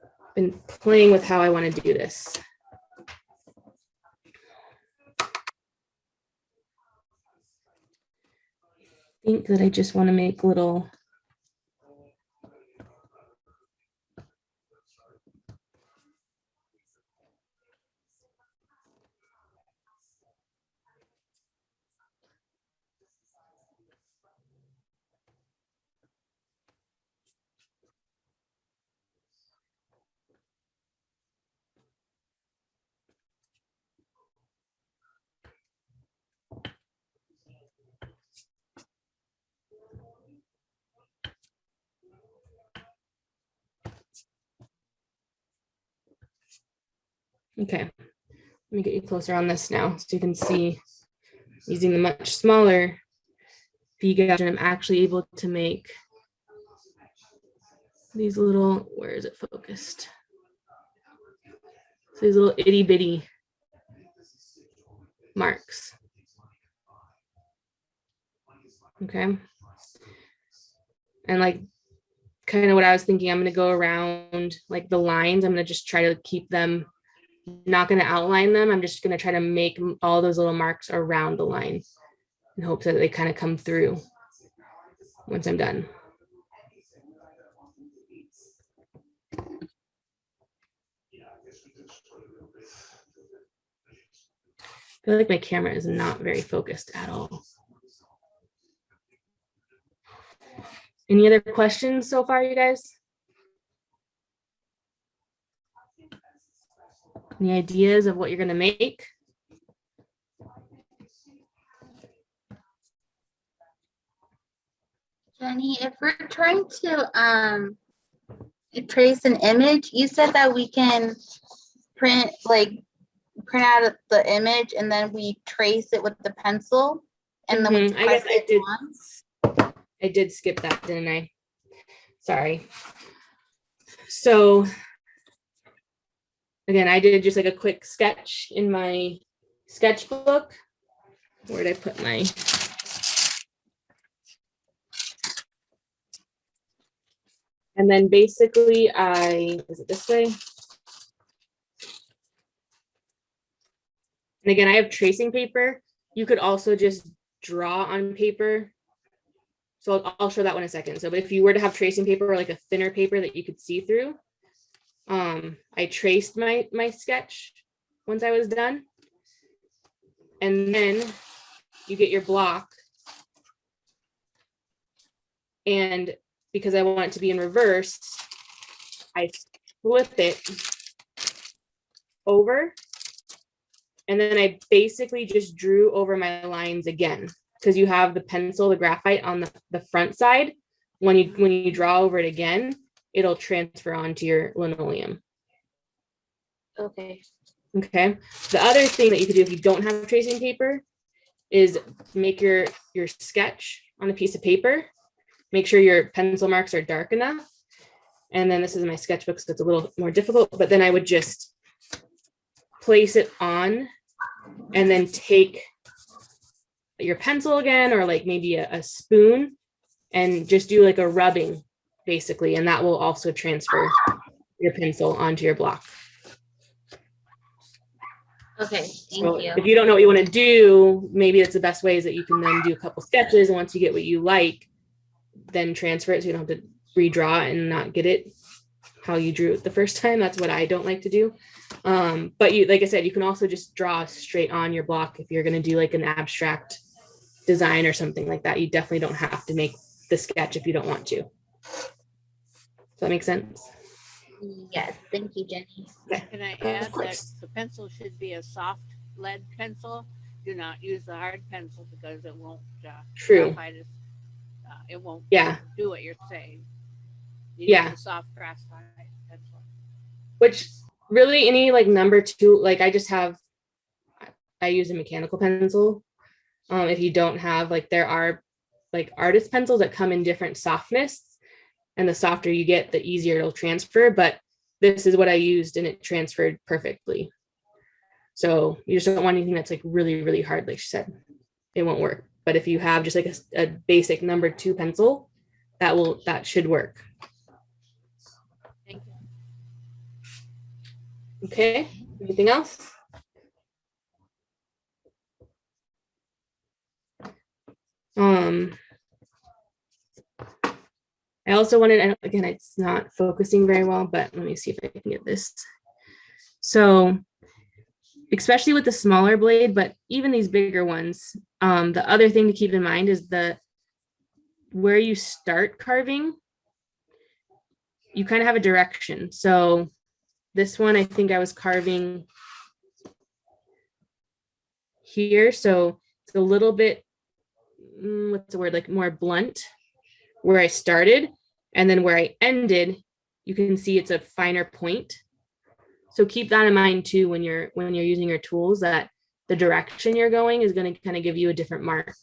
I've been playing with how I want to do this. I think that I just want to make little Okay, let me get you closer on this now so you can see using the much smaller V gouge, I'm actually able to make these little, where is it focused? So these little itty bitty marks. Okay. And like kind of what I was thinking, I'm gonna go around like the lines. I'm gonna just try to keep them not going to outline them. I'm just going to try to make all those little marks around the line in hopes that they kind of come through. once I'm done. I feel like my camera is not very focused at all. Any other questions so far, you guys? Any ideas of what you're gonna make? Jenny, if we're trying to um trace an image, you said that we can print like print out the image and then we trace it with the pencil and then we Mhm, I guess I it did. once. I did skip that, didn't I? Sorry. So again, I did just like a quick sketch in my sketchbook. Where did I put my? And then basically I, is it this way? And again, I have tracing paper. You could also just draw on paper so I'll, I'll show that one in a second. So if you were to have tracing paper or like a thinner paper that you could see through, um, I traced my, my sketch once I was done. And then you get your block. And because I want it to be in reverse, I flip it over. And then I basically just drew over my lines again because you have the pencil, the graphite on the, the front side. When you when you draw over it again, it'll transfer onto your linoleum. Okay. Okay. The other thing that you could do if you don't have tracing paper is make your your sketch on a piece of paper. Make sure your pencil marks are dark enough. And then this is my sketchbook, so it's a little more difficult, but then I would just place it on and then take your pencil again, or like maybe a, a spoon and just do like a rubbing basically, and that will also transfer your pencil onto your block. Okay, So thank you. if you don't know what you want to do, maybe that's the best way is that you can then do a couple sketches. And once you get what you like, then transfer it so you don't have to redraw and not get it how you drew it the first time. That's what I don't like to do. Um, but you, like I said, you can also just draw straight on your block if you're going to do like an abstract design or something like that. You definitely don't have to make the sketch if you don't want to. Does that make sense? Yes, thank you, Jenny. Can I Of add that the pencil should be a soft lead pencil? Do not use the hard pencil because it won't. uh, True. graphite uh, It won't Yeah. do what you're saying. You Yeah. use a Soft graphite pencil. which really any like number two like i just have I- i use a mechanical pencil um if you don't have like there are like artist pencils that come in different softness and the softer you get the easier it'll transfer but this is what i used and it transferred perfectly so you just don't want anything that's like really really hard like she said it won't work but if you have just like a basic number two pencil that will that should work Thank you. Okay, anything else? Um. I also wanted, again, it's not focusing very well, but let me see if I can get this. So, especially with the smaller blade, but even these bigger ones, um, the other thing to keep in mind is the where you start carving, you kind of have a direction. So this one, I think I was carving here. So it's a little bit, mm, what's the word, like more blunt where I started. And then where I ended, you can see it's a finer point. So keep that in mind too when you're when you're using your tools that the direction you're going is going to kind of give you a different mark.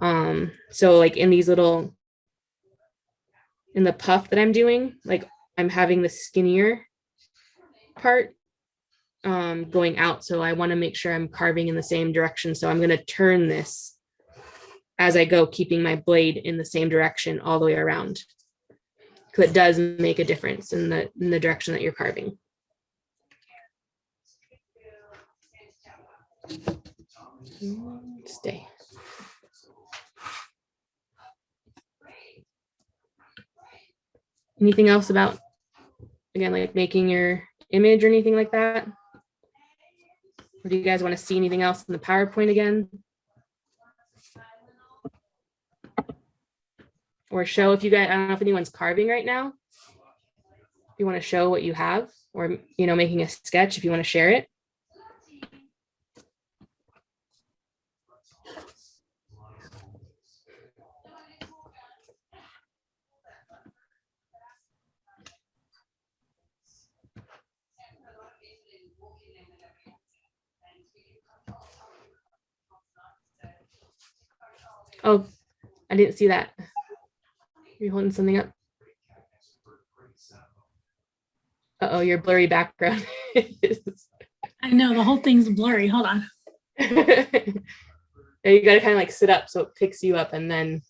Um, so like in these little in the puff that I'm doing, like I'm having the skinnier part um, going out. So I want to make sure I'm carving in the same direction. So I'm going to turn this as I go, keeping my blade in the same direction all the way around. But does make a difference in the, in the direction that you're carving. Stay. Anything else about, again, like making your image or anything like that? Or do you guys want to see anything else in the PowerPoint again? Or show if you guys, I don't know if anyone's carving right now. If you want to show what you have, or, you know, making a sketch, if you want to share it. Oh, I didn't see that. You're holding something up. Uh-oh, your blurry background. [laughs] I know the whole thing's blurry. Hold on. [laughs] Yeah, you gotta kind of like sit up so it picks you up and then.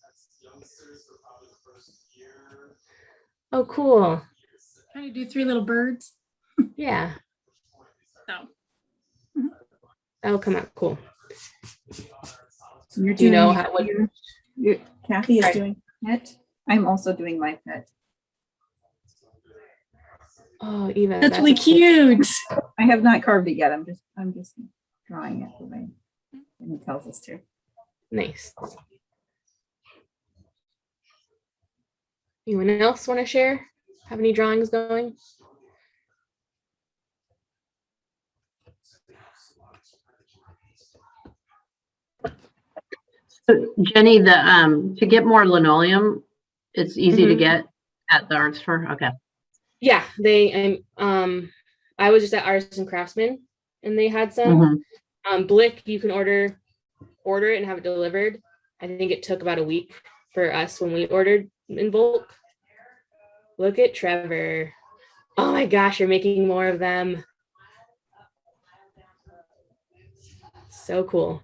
Oh, cool. Trying to do three little birds. Yeah, So that'll come out cool. You're Do you know how- what- Kathy is Right. doing pet. I'm also doing my pet. Oh, Eva. that's really a cute. I have not carved it yet. I'm just, I'm just drawing it the way and it tells us to. Nice. Anyone else want to share? Have any drawings going? So Jenny, the, um, to get more linoleum, it's easy to Mhm. get at the arts fair. Okay. Yeah, they um I was just at Artists and Craftsman and they had some. Mhm. Um Blick, you can order order it and have it delivered. I think it took about a week for us when we ordered in bulk. Look at Trevor. Oh my gosh, you're making more of them. So cool.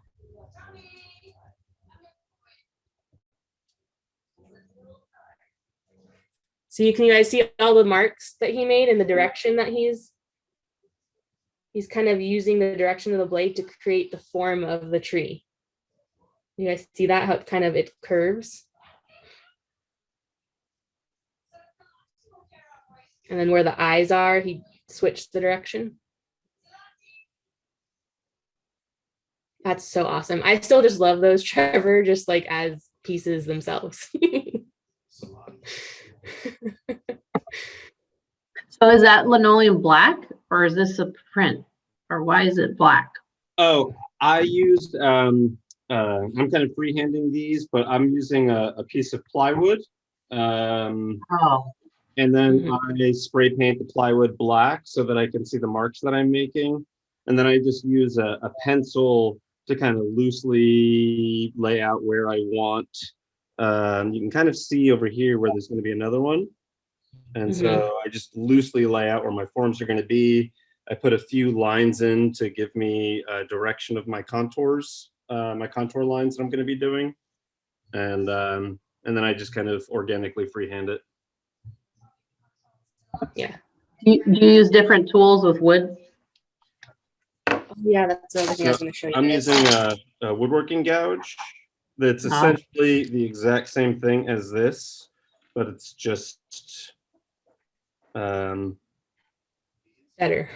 So you can you guys see all the marks that he made and the direction that he's he's kind of using the direction of the blade to create the form of the tree. You guys see that how it kind of it curves? And then where the eyes are, he switched the direction. That's so awesome. I still just love those [laughs] Trevor just like as pieces themselves. [laughs] So is that linoleum black or is this a print? Or why is it black? Oh, I used, um, uh, I'm kind of freehanding these, but I'm using a, a piece of plywood. Um, Oh, and then Mhm. I spray paint the plywood black so that I can see the marks that I'm making. And then I just use a, a pencil to kind of loosely lay out where I want. Um, you can kind of see over here where there's going to be another one. And so I just loosely lay out where my forms are going to be. I put a few lines in to give me a direction of my contours, uh, my contour lines that I'm going to be doing. And, um, and then I just kind of organically freehand it. yeah. do you, do you use different tools with wood? Yeah, that's the other thing I was going to show you. I'm guys. using a, a woodworking gouge that's Ah. essentially the exact same thing as this, but it's just um, better.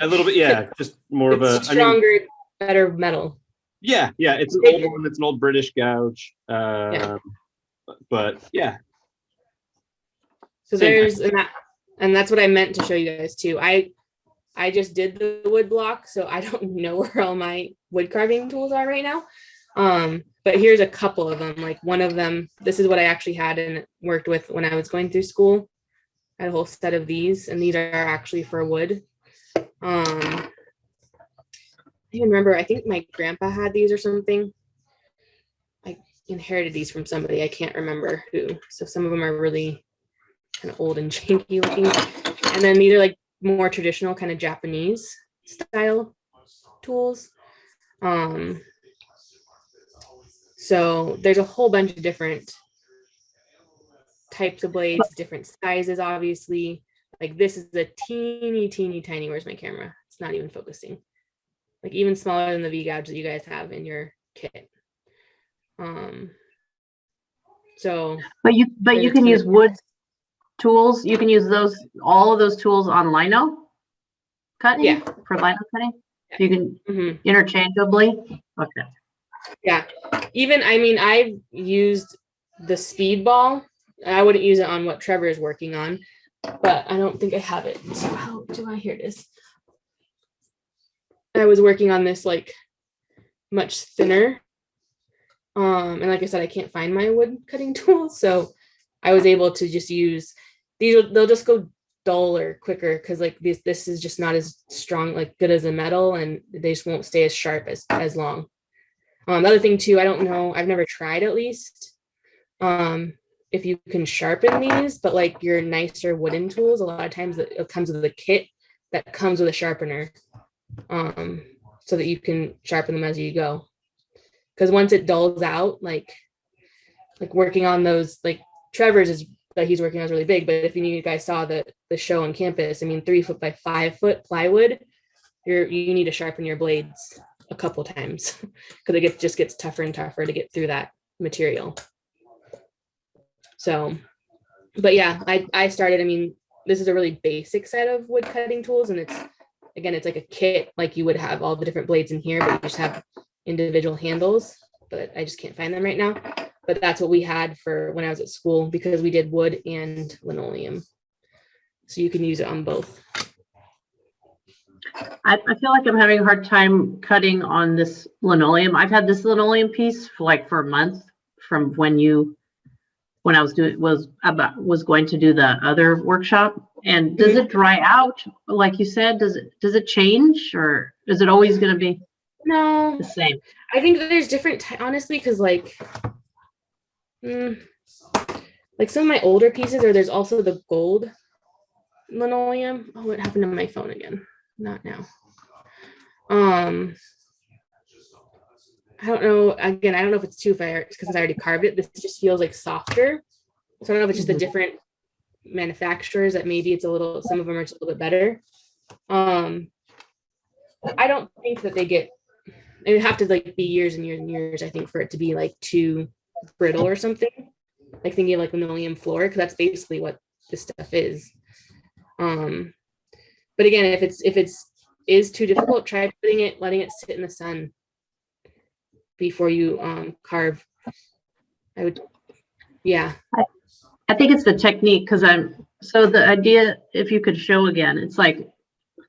a little bit, yeah, [laughs] just more of a, It's I mean, stronger, better metal. yeah, yeah, it's an old one, it's an old British gouge. Um, but yeah, So Same there's and that, and that's what I meant to show you guys too. I I just did the wood block, so I don't [laughs] know where all my wood carving tools are right now. Um, but here's a couple of them. Like one of them, this is what I actually had and worked with when I was going through school. I had a whole set of these, and these are actually for wood. Um, I even remember, I think my grandpa had these or something. I inherited these from somebody. I can't remember who. So some of them are really kind of old and [laughs] janky looking. And then these are like more traditional kind of Japanese style tools. Um, so there's a whole bunch of different types of blades, different sizes, obviously. Like this is a teeny, teeny, tiny. Where's my camera? It's not even focusing. Like even smaller than the V gouge that you guys have in your kit. Um, so But you, but you can use wood, tools, you can use those, all of those tools on lino? Cutting? Yeah. For lino cutting? You can Mhm. interchangeably? Okay. Yeah, even, I mean, I've used the Speedball. I wouldn't use it on what Trevor is working on, but I don't think I have it. So how do I, here it is. I was working on this like much thinner. Um, and like I said, I can't find my wood cutting [laughs] tool, so I was able to just use, these, they'll just go duller quicker because like this, this is just not as strong, like good as a metal and they just won't stay as sharp as, as long. Um, the other thing too, I don't know, I've never tried at least. Um, if you can sharpen these, but like your nicer wooden tools, a lot of times it comes with a kit that comes with a sharpener. Um, so that you can sharpen them as you go. Cause once it dulls out, like, like working on those, like Trevor's is, that he's working on is really big, but if you you guys saw the, the show on campus, I mean, three foot by five foot plywood, you're, you need to sharpen your blades a couple times [laughs] because it gets, just gets tougher and tougher to get through that material. So, but yeah, I, I started, I mean, this is a really basic set of wood cutting tools and it's, again, it's like a kit, like you would have all the different blades in here, but you just have individual handles, but I just can't find them right now. But that's what we had for when I was at school because we did wood and linoleum. So you can use it on both. I, I feel like I'm having a hard time cutting on this linoleum. I've had this linoleum piece for like for a month from when you, when I was doing, was about, was going to do the other workshop. And does it dry out? Like you said, does it, does it change or is it always gonna be No, the same? I think there's different, honestly, because like, mm, like some of my older pieces, or there's also the gold linoleum. Oh, what happened to my phone again? Not now. Um, I don't know. Again, I don't know if it's too fire because I already carved it. This just feels like softer. So I don't know if it's just the Mhm. different manufacturers that maybe it's a little. Some of them are just a little bit better. Um, I don't think that they get it would have to like be years and years and years, I think, for it to be like too brittle or something. Like thinking of like linoleum floor, because that's basically what this stuff is. Um, but again, if it's if it's is too difficult, try putting it, letting it sit in the sun before you um carve. I would, yeah. I think it's the technique because I'm, so the idea, if you could show again, it's like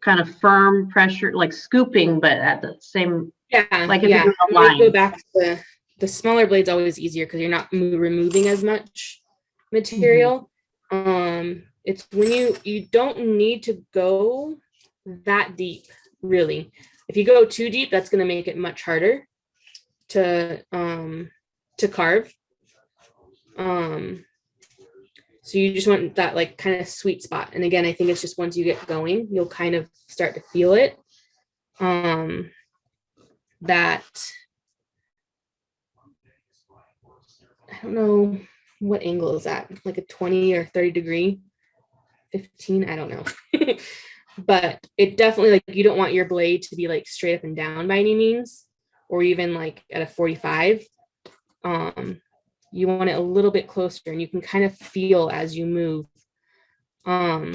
kind of firm pressure, like scooping, but at the same, Yeah, Like if you're yeah. doing a I'm gonna Go back to the, the smaller blade's always easier because you're not removing as much material. Um, it's when you, you don't need to go that deep, really. If you go too deep, that's gonna make it much harder to, um, to carve. Um, so you just want that like kind of sweet spot. And again, I think it's just once you get going, you'll kind of start to feel it. Um, that I don't know what angle is that, like a 20 or 30 degree, 15, I don't know. [laughs] but it definitely like you don't want your blade to be like straight up and down by any means, or even like at a 45. Um, you want it a little bit closer and you can kind of feel as you move. Um,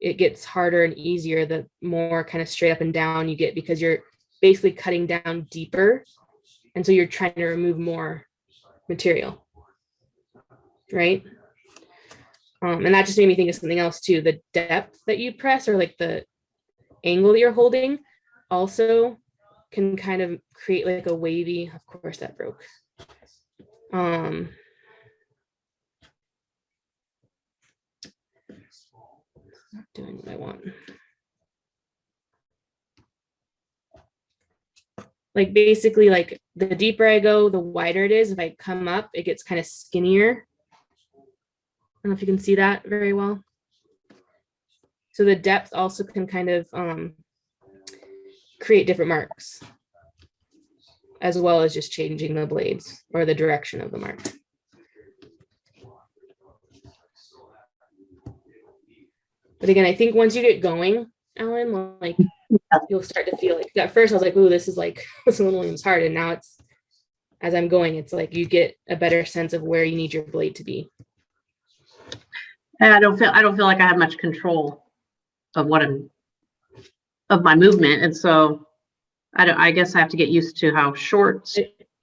it gets harder and easier the more kind of straight up and down you get because you're basically cutting down deeper. And so you're trying to remove more material. Right? Um, and that just made me think of something else too. The depth that you press or like the angle that you're holding also can kind of create like a wavy, of course that broke. Um, not doing what I want. Like basically like the deeper I go, the wider it is. If I come up, it gets kind of skinnier. I don't know if you can see that very well. So the depth also can kind of um, create different marks as well as just changing the blades or the direction of the mark. But again, I think once you get going, Alan, like you'll start to feel like at first I was like, oh, this is like [laughs] this linoleum's hard. And now it's as I'm going, it's like you get a better sense of where you need your blade to be. And I don't feel, I don't feel like I have much control of what I'm, of my movement, and so I don't, I guess I have to get used to how short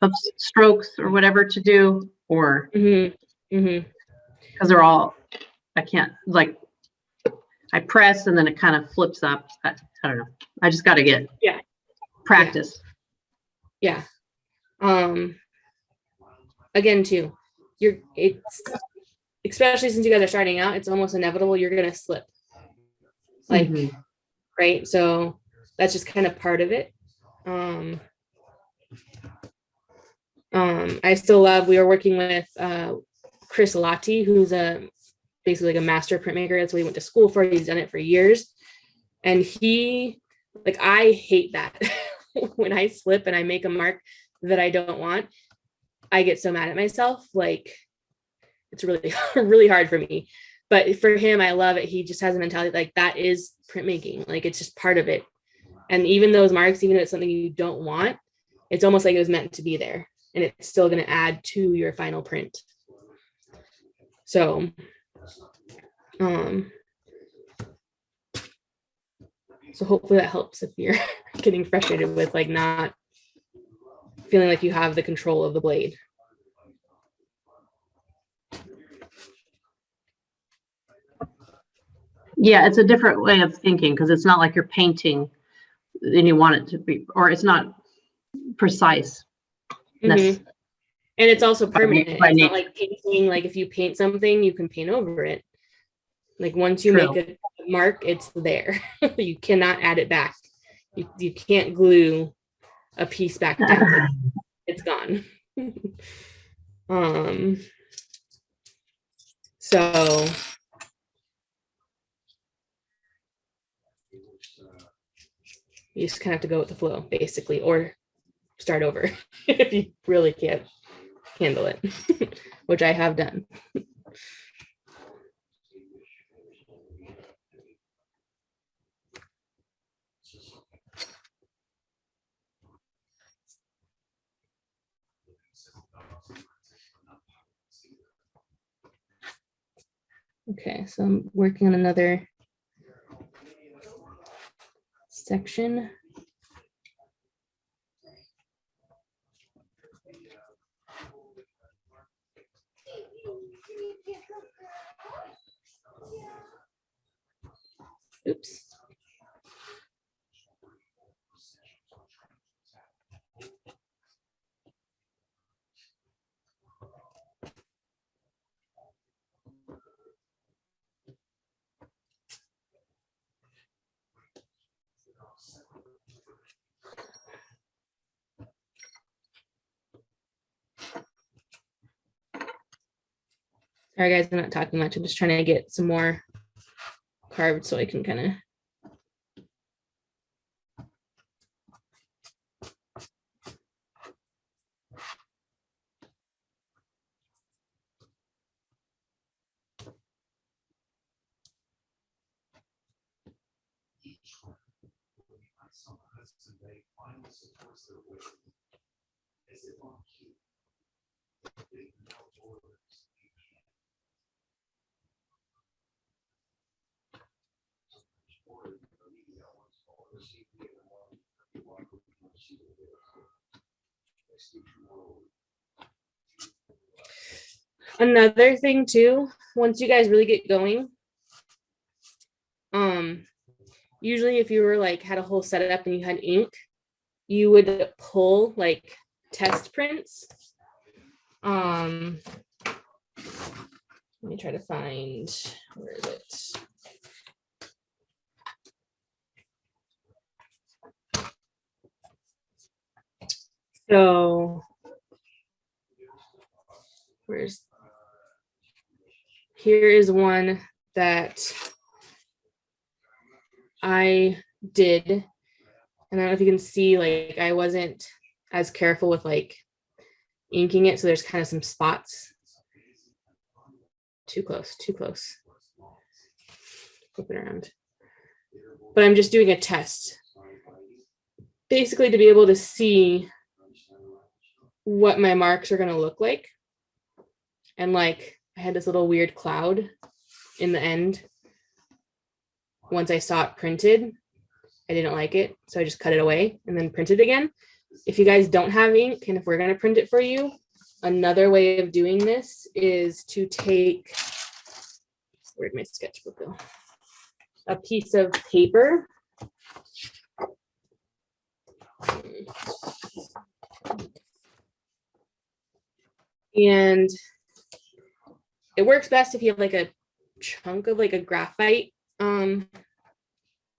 of strokes or whatever to do, or, Mm-hmm. Mm-hmm. because they're all, I can't, like, I press and then it kind of flips up. I, I don't know. I just gotta get. Yeah. Practice. Yeah. Um again too, you're it's especially since you guys are starting out, it's almost inevitable you're gonna slip. Like, Mhm. right? So that's just kind of part of it. Um um I still love we were working with uh Chris Lottie, who's a basically like a master printmaker. That's what he went to school for. He's done it for years. And he like I hate that [laughs] when I slip and I make a mark that I don't want. I get so mad at myself. Like it's really, [laughs] really hard for me. But for him, I love it. He just has a mentality like that is printmaking. Like it's just part of it. And even those marks, even if it's something you don't want, it's almost like it was meant to be there. And it's still going to add to your final print. So, um, so hopefully that helps if you're [laughs] getting frustrated with like not feeling like you have the control of the blade. Yeah, it's a different way of thinking because it's not like you're painting and you want it to be, or it's not precise. Mhm. And it's also permanent. by It's not like painting, like if you paint something, you can paint over it. Like once you True. make a mark, it's there. [laughs] You cannot add it back. You, you can't glue a piece back down. [laughs] It's gone. [laughs] Um, so. You just kind of have to go with the flow, basically, or start over [laughs] if you really can't handle it, [laughs] which I have done. Okay, so I'm working on another section. Oops. Sorry guys, I'm not talking much. I'm just trying to get some more carved so I can kind of Another thing too, once you guys really get going, um, usually if you were like had a whole setup and you had ink, you would pull like test prints. Um, let me try to find where is it? So where's here is one that I did. And I don't know if you can see, like, I wasn't as careful with like inking it. So there's kind of some spots. Too close, too close. Flip it around. But I'm just doing a test. Basically to be able to see what my marks are going to look like. And like I had this little weird cloud in the end. Once I saw it printed, I didn't like it, so I just cut it away and then printed again. If you guys don't have ink and if we're gonna print it for you, another way of doing this is to take, where'd my sketchbook go? A piece of paper. And it works best if you have like a chunk of like a graphite um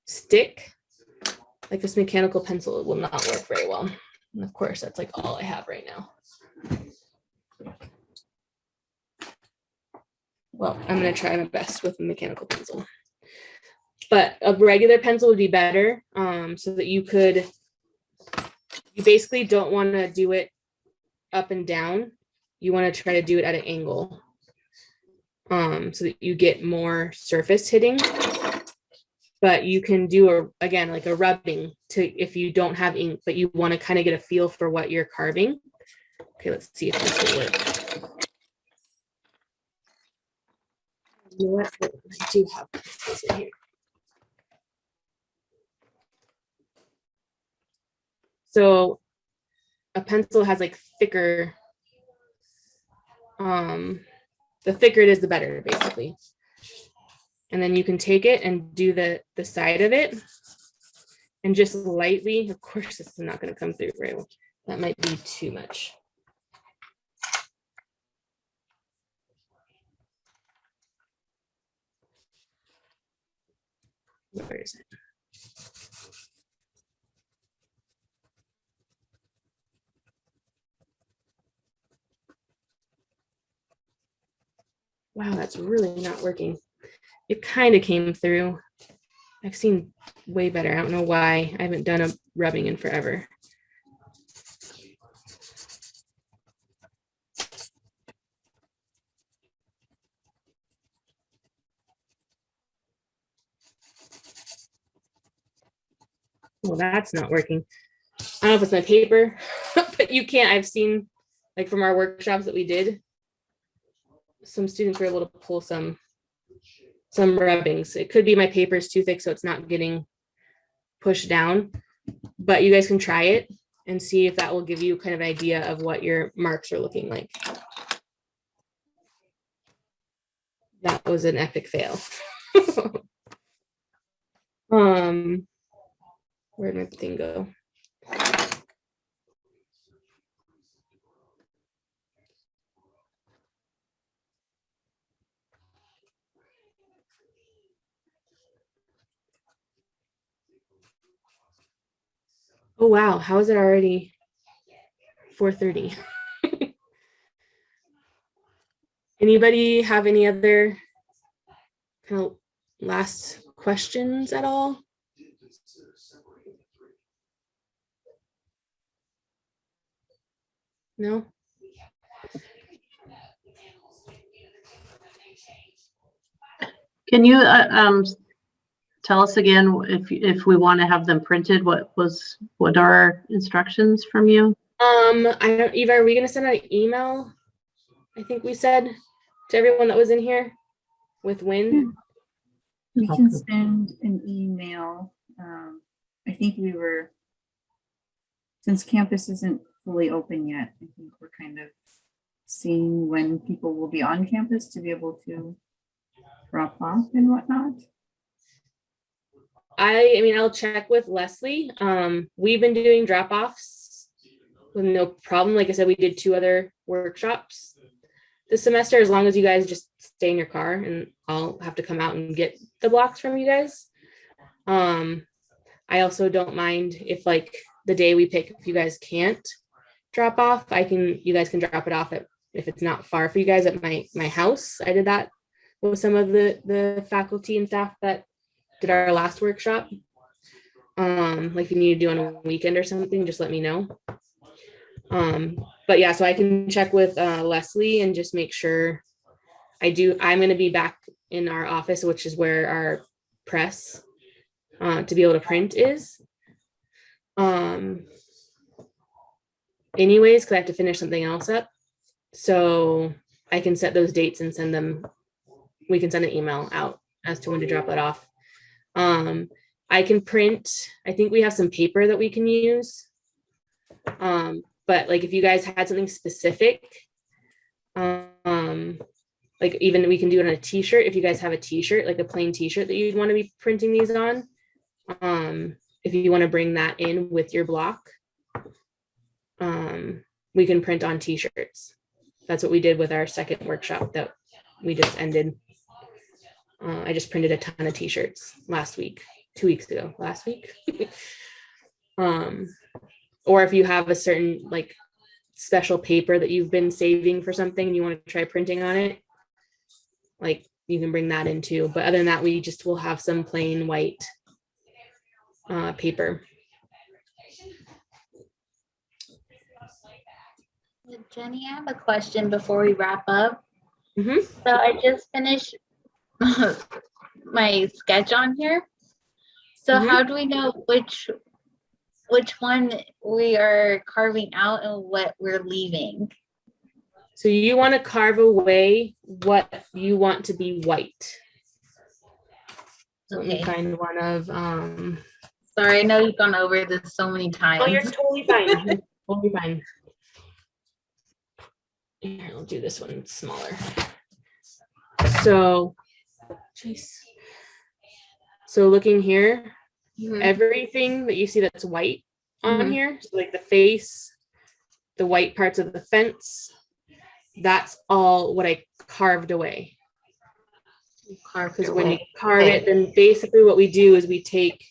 stick. Like this mechanical pencil will not work very well. And of course, that's like all I have right now. Well, I'm gonna try my best with a mechanical pencil. But a regular pencil would be better, um, so that you could, you basically don't wanna do it up and down. You wanna try to do it at an angle. Um, so that you get more surface hitting. But you can do a, again, like a rubbing to, if you don't have ink, but you wanna kind of get a feel for what you're carving. Okay, let's see if this will work. You know what? I do have this in here. So a pencil has like thicker, um, the thicker it is, the better, basically. And then you can take it and do the, the side of it. And just lightly, of course, this is not gonna come through very well. That might be too much. Where is it? Wow, that's really not working. It kind of came through. I've seen way better. I don't know why. I haven't done a rubbing in forever. Well, that's not working. I don't know if it's my paper, [laughs] but you can't, I've seen, like from our workshops that we did, some students were able to pull some, some rubbings. It could be my paper is too thick, so it's not getting pushed down. But you guys can try it and see if that will give you kind of idea of what your marks are looking like. That was an epic fail. [laughs] um, where'd my thing go? Oh, wow. How is it already 4:30? [laughs] Anybody have any other kind of last questions at all? No? Can you, uh, um, tell us again if, if we want to have them printed, what was, what are our instructions from you? Um, I don't, Eva, are we gonna send out an email? I think we said to everyone that was in here with Win. We can send an email. Um, I think we were, since campus isn't fully open yet, I think we're kind of seeing when people will be on campus to be able to drop off and whatnot. I, I mean, I'll check with Leslie. Um, we've been doing drop offs with no problem. Like I said, we did two other workshops this semester, as long as you guys just stay in your car and I'll have to come out and get the blocks from you guys. Um, I also don't mind if like the day we pick, if you guys can't drop off, I can, you guys can drop it off at, if it's not far for you guys at my, my house. I did that with some of the, the faculty and staff that did our last workshop. Um, like if you need to do on a weekend or something, just let me know. Um, but yeah, so I can check with uh, Leslie and just make sure I do, I'm gonna be back in our office, which is where our press uh, to be able to print is. Um, anyways, because I have to finish something else up. So I can set those dates and send them we can send an email out as to when to drop that off. Um, I can print, I think we have some paper that we can use. Um, but like if you guys had something specific, um, like even we can do it on a t-shirt, if you guys have a t-shirt, like a plain t-shirt that you'd want to be printing these on. Um, if you want to bring that in with your block. Um, we can print on t-shirts. That's what we did with our second workshop that we just ended. Uh, I just printed a ton of t-shirts last week, two weeks ago, last week. [laughs] um, or if you have a certain like special paper that you've been saving for something and you want to try printing on it, like you can bring that in too. But other than that, we just will have some plain white uh, paper. Jenny, I have a question before we wrap up. Mhm. So I just finished [laughs] my sketch on here. So Mhm. how do we know which which one we are carving out and what we're leaving? So you want to carve away what you want to be white. So let me Okay. find one of, um, Sorry, I know you've gone over this so many times. oh, you're totally fine. [laughs] You're Totally fine. Here, I'll do this one smaller. So, jeez. So looking here, Mhm. everything that you see that's white on Mhm. here, so like the face, the white parts of the fence, that's all what I carved away. Because when you carve Okay. it, then basically what we do is we take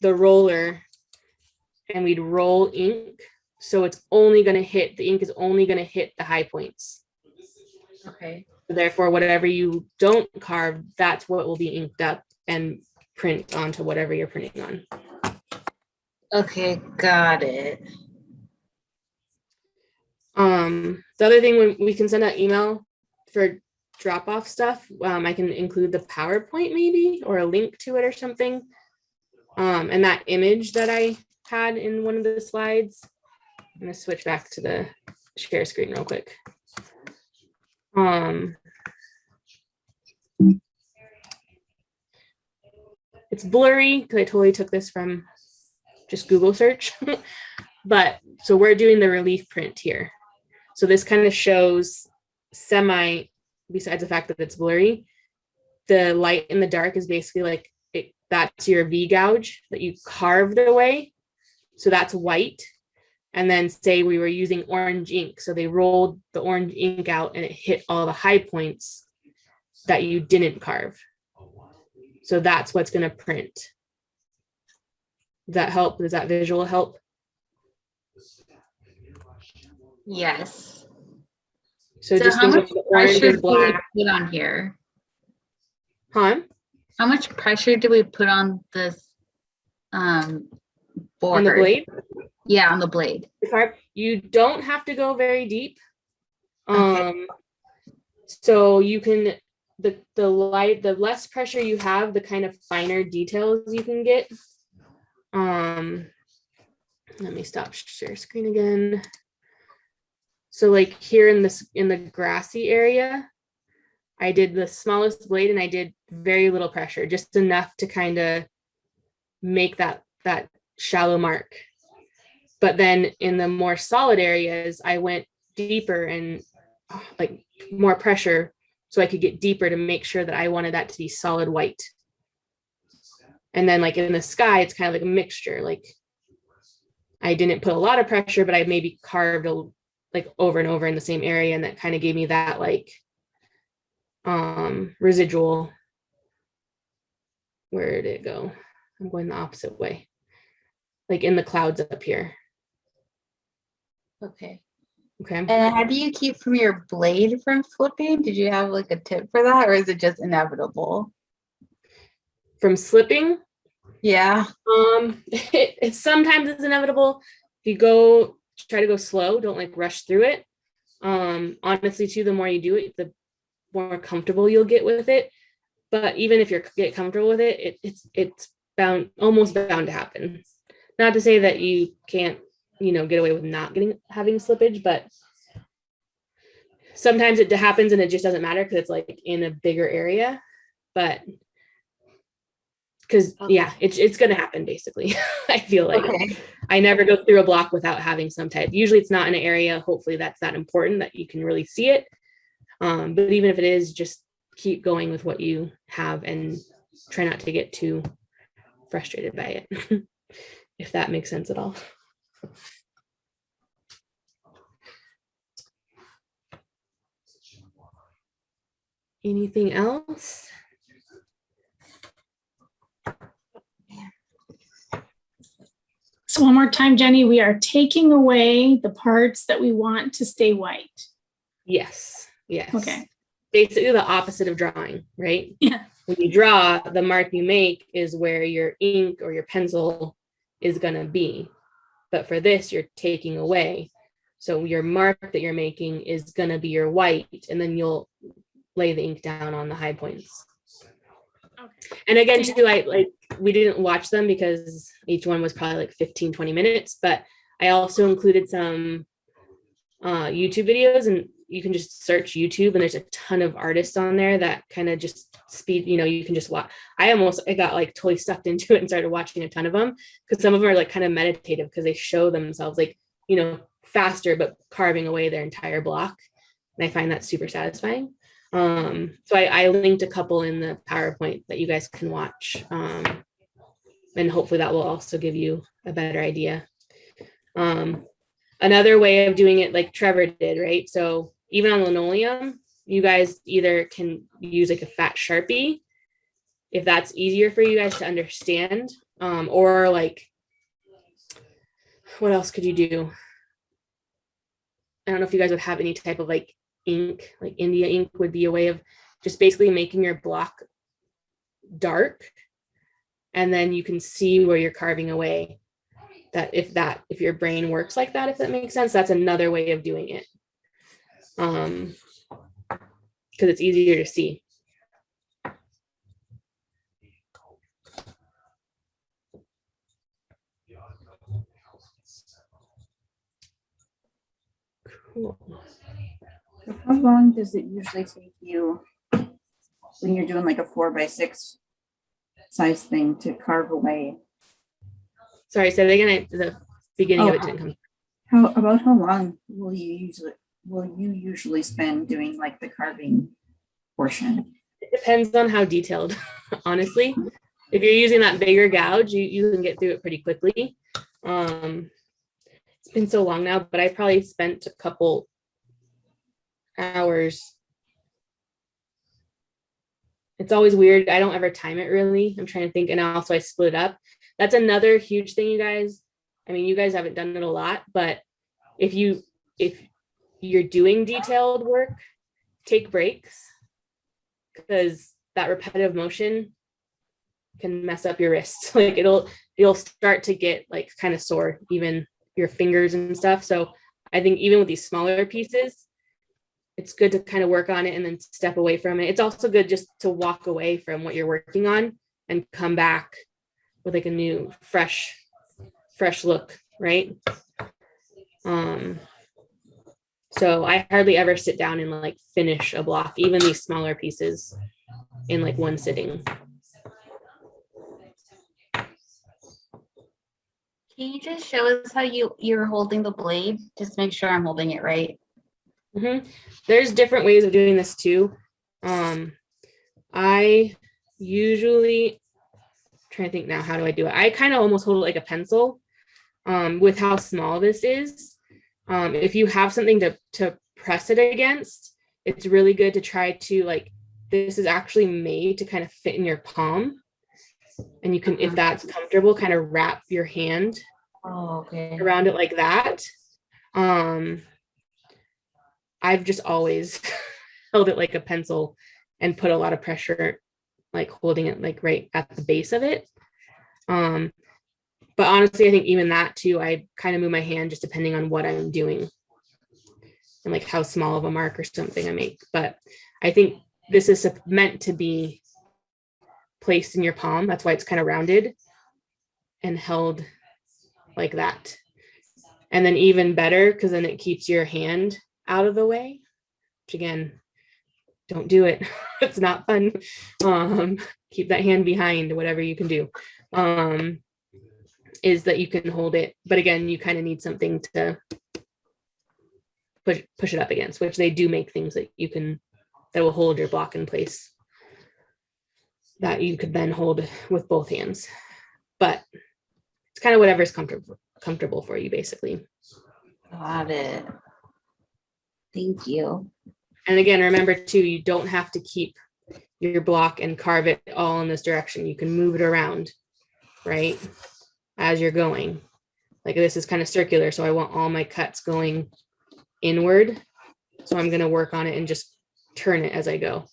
the roller and we'd roll ink. So it's only gonna hit, the ink is only gonna hit the high points. Okay. Therefore, whatever you don't carve, that's what will be inked up and print onto whatever you're printing on. Okay, got it. Um, the other thing, when we can send out email for drop off stuff, um, I can include the PowerPoint maybe, or a link to it or something. Um, and that image that I had in one of the slides. I'm gonna switch back to the share screen real quick. Um. It's blurry, because I totally took this from just Google search. [laughs] But, so we're doing the relief print here. So this kind of shows semi, besides the fact that it's blurry, the light and the dark is basically like, it, that's your V gouge that you carved away. So that's white. And then say we were using orange ink. So they rolled the orange ink out and it hit all the high points that you didn't carve. So that's what's gonna print. Does that help? Does that visual help? Yes. So So just how much of the orange pressure do we put on here? Huh? How much pressure do we put on this um board? On the blade? Yeah, on the blade. the carb, you don't have to go very deep. Okay. Um, so you can, the, the light, the less pressure you have, the kind of finer details you can get. Um, let me stop share screen again. So like here in this, in the grassy area, I did the smallest blade and I did very little pressure, just enough to kind of make that, that shallow mark. But then in the more solid areas, I went deeper and like more pressure so I could get deeper to make sure that I wanted that to be solid white. And then like in the sky, it's kind of like a mixture. Like I didn't put a lot of pressure, but I maybe carved a, like over and over in the same area. And that kind of gave me that like um residual. Where did it go? I'm going the opposite way. Like in the clouds up here. Okay. Okay. And how do you keep from your blade from slipping? Did you have like a tip for that or is it just inevitable? From slipping, Yeah. um, [laughs] it, it's sometimes it's inevitable. If you go try to go slow, don't like rush through it. Um, honestly, too, the more you do it, the more comfortable you'll get with it. But even if you're get comfortable with it, it it's it's bound almost bound to happen. Not to say that you can't, you know, get away with not getting having slippage, but sometimes it happens and it just doesn't matter because it's like in a bigger area, but because Okay. yeah, it's it's gonna happen basically. [laughs] I feel like Okay. I never go through a block without having some type. Usually it's not in an area, hopefully that's that important that you can really see it. Um, but even if it is, just keep going with what you have and try not to get too frustrated by it. [laughs] if that makes sense at all. Anything else? So one more time, Jenny, we are taking away the parts that we want to stay white. Yes, yes. Okay. Basically the opposite of drawing, right? [laughs] Yeah. When you draw, the mark you make is where your ink or your pencil is gonna be. But for this, you're taking away. So your mark that you're making is gonna be your white, and then you'll lay the ink down on the high points. Okay. And again, too, I like, we didn't watch them because each one was probably like 15, 20 minutes, but I also included some uh, YouTube videos and you can just search YouTube and there's a ton of artists on there that kind of just speed, you know, you can just watch. I almost, I got like totally sucked [laughs] into it and started watching a ton of them because some of them are like kind of meditative because they show themselves like, you know, faster, but carving away their entire block. And I find that super satisfying. Um, so I, I linked a couple in the PowerPoint that you guys can watch. Um, and hopefully that will also give you a better idea. Um, another way of doing it like Trevor did, right? So even on linoleum, you guys either can use like a fat Sharpie, if that's easier for you guys to understand, um, or like, what else could you do? I don't know if you guys would have any type of like ink, like India ink would be a way of just basically making your block dark. And then you can see where you're carving away. That if that, if your brain works like that, if that makes sense, that's another way of doing it. Um, because it's easier to see. Cool. So How long does it usually take you when you're doing like a four by six size thing to carve away? Sorry, that again. I, the beginning of it Oh. didn't come. How, about how long will you usually, will you usually spend doing like the carving portion? It depends on how detailed, [laughs] honestly. If you're using that bigger gouge, you, you can get through it pretty quickly. Um, it's been so long now, but I probably spent a couple hours. It's always weird. I don't ever time it really. I'm trying to think. And also I split it up. That's another huge thing, you guys. I mean, you guys haven't done it a lot, but if you, if you're doing detailed work, take breaks because that repetitive motion can mess up your wrists. [laughs] Like it'll, you'll start to get like kind of sore, even your fingers and stuff. So I think even with these smaller pieces, it's good to kind of work on it and then step away from it. It's also good just to walk away from what you're working on and come back with like a new fresh, fresh look, right? Um, so I hardly ever sit down and like finish a block, even these smaller pieces in like one sitting. Can you just show us how you, you're holding the blade? Just make sure I'm holding it right. Mhm. There's different ways of doing this too. Um, I usually trying to think now, how do I do it? I kind of almost hold it like a pencil um, with how small this is. Um, if you have something to, to press it against, it's really good to try to like, this is actually made to kind of fit in your palm. And you can, if that's comfortable, kind of wrap your hand Oh, okay. around it like that. Um, I've just always [laughs] held it like a pencil and put a lot of pressure, like holding it like right at the base of it. Um, but honestly, I think even that too, I kind of move my hand just depending on what I'm doing and like how small of a mark or something I make. But I think this is meant to be placed in your palm. That's why it's kind of rounded and held like that. And then even better, because then it keeps your hand out of the way. which again, don't do it. [laughs] it's not fun. Um, keep that hand behind whatever you can do. Um, is that you can hold it, but again, you kind of need something to push push it up against, which they do make things that you can that will hold your block in place that you could then hold with both hands. But it's kind of whatever's comfortable comfortable for you basically. Got it. Thank you. And again, remember too, you don't have to keep your block and carve it all in this direction. You can move it around, right? As you're going. Like this is kind of circular, so I want all my cuts going inward. So I'm gonna work on it and just turn it as I go.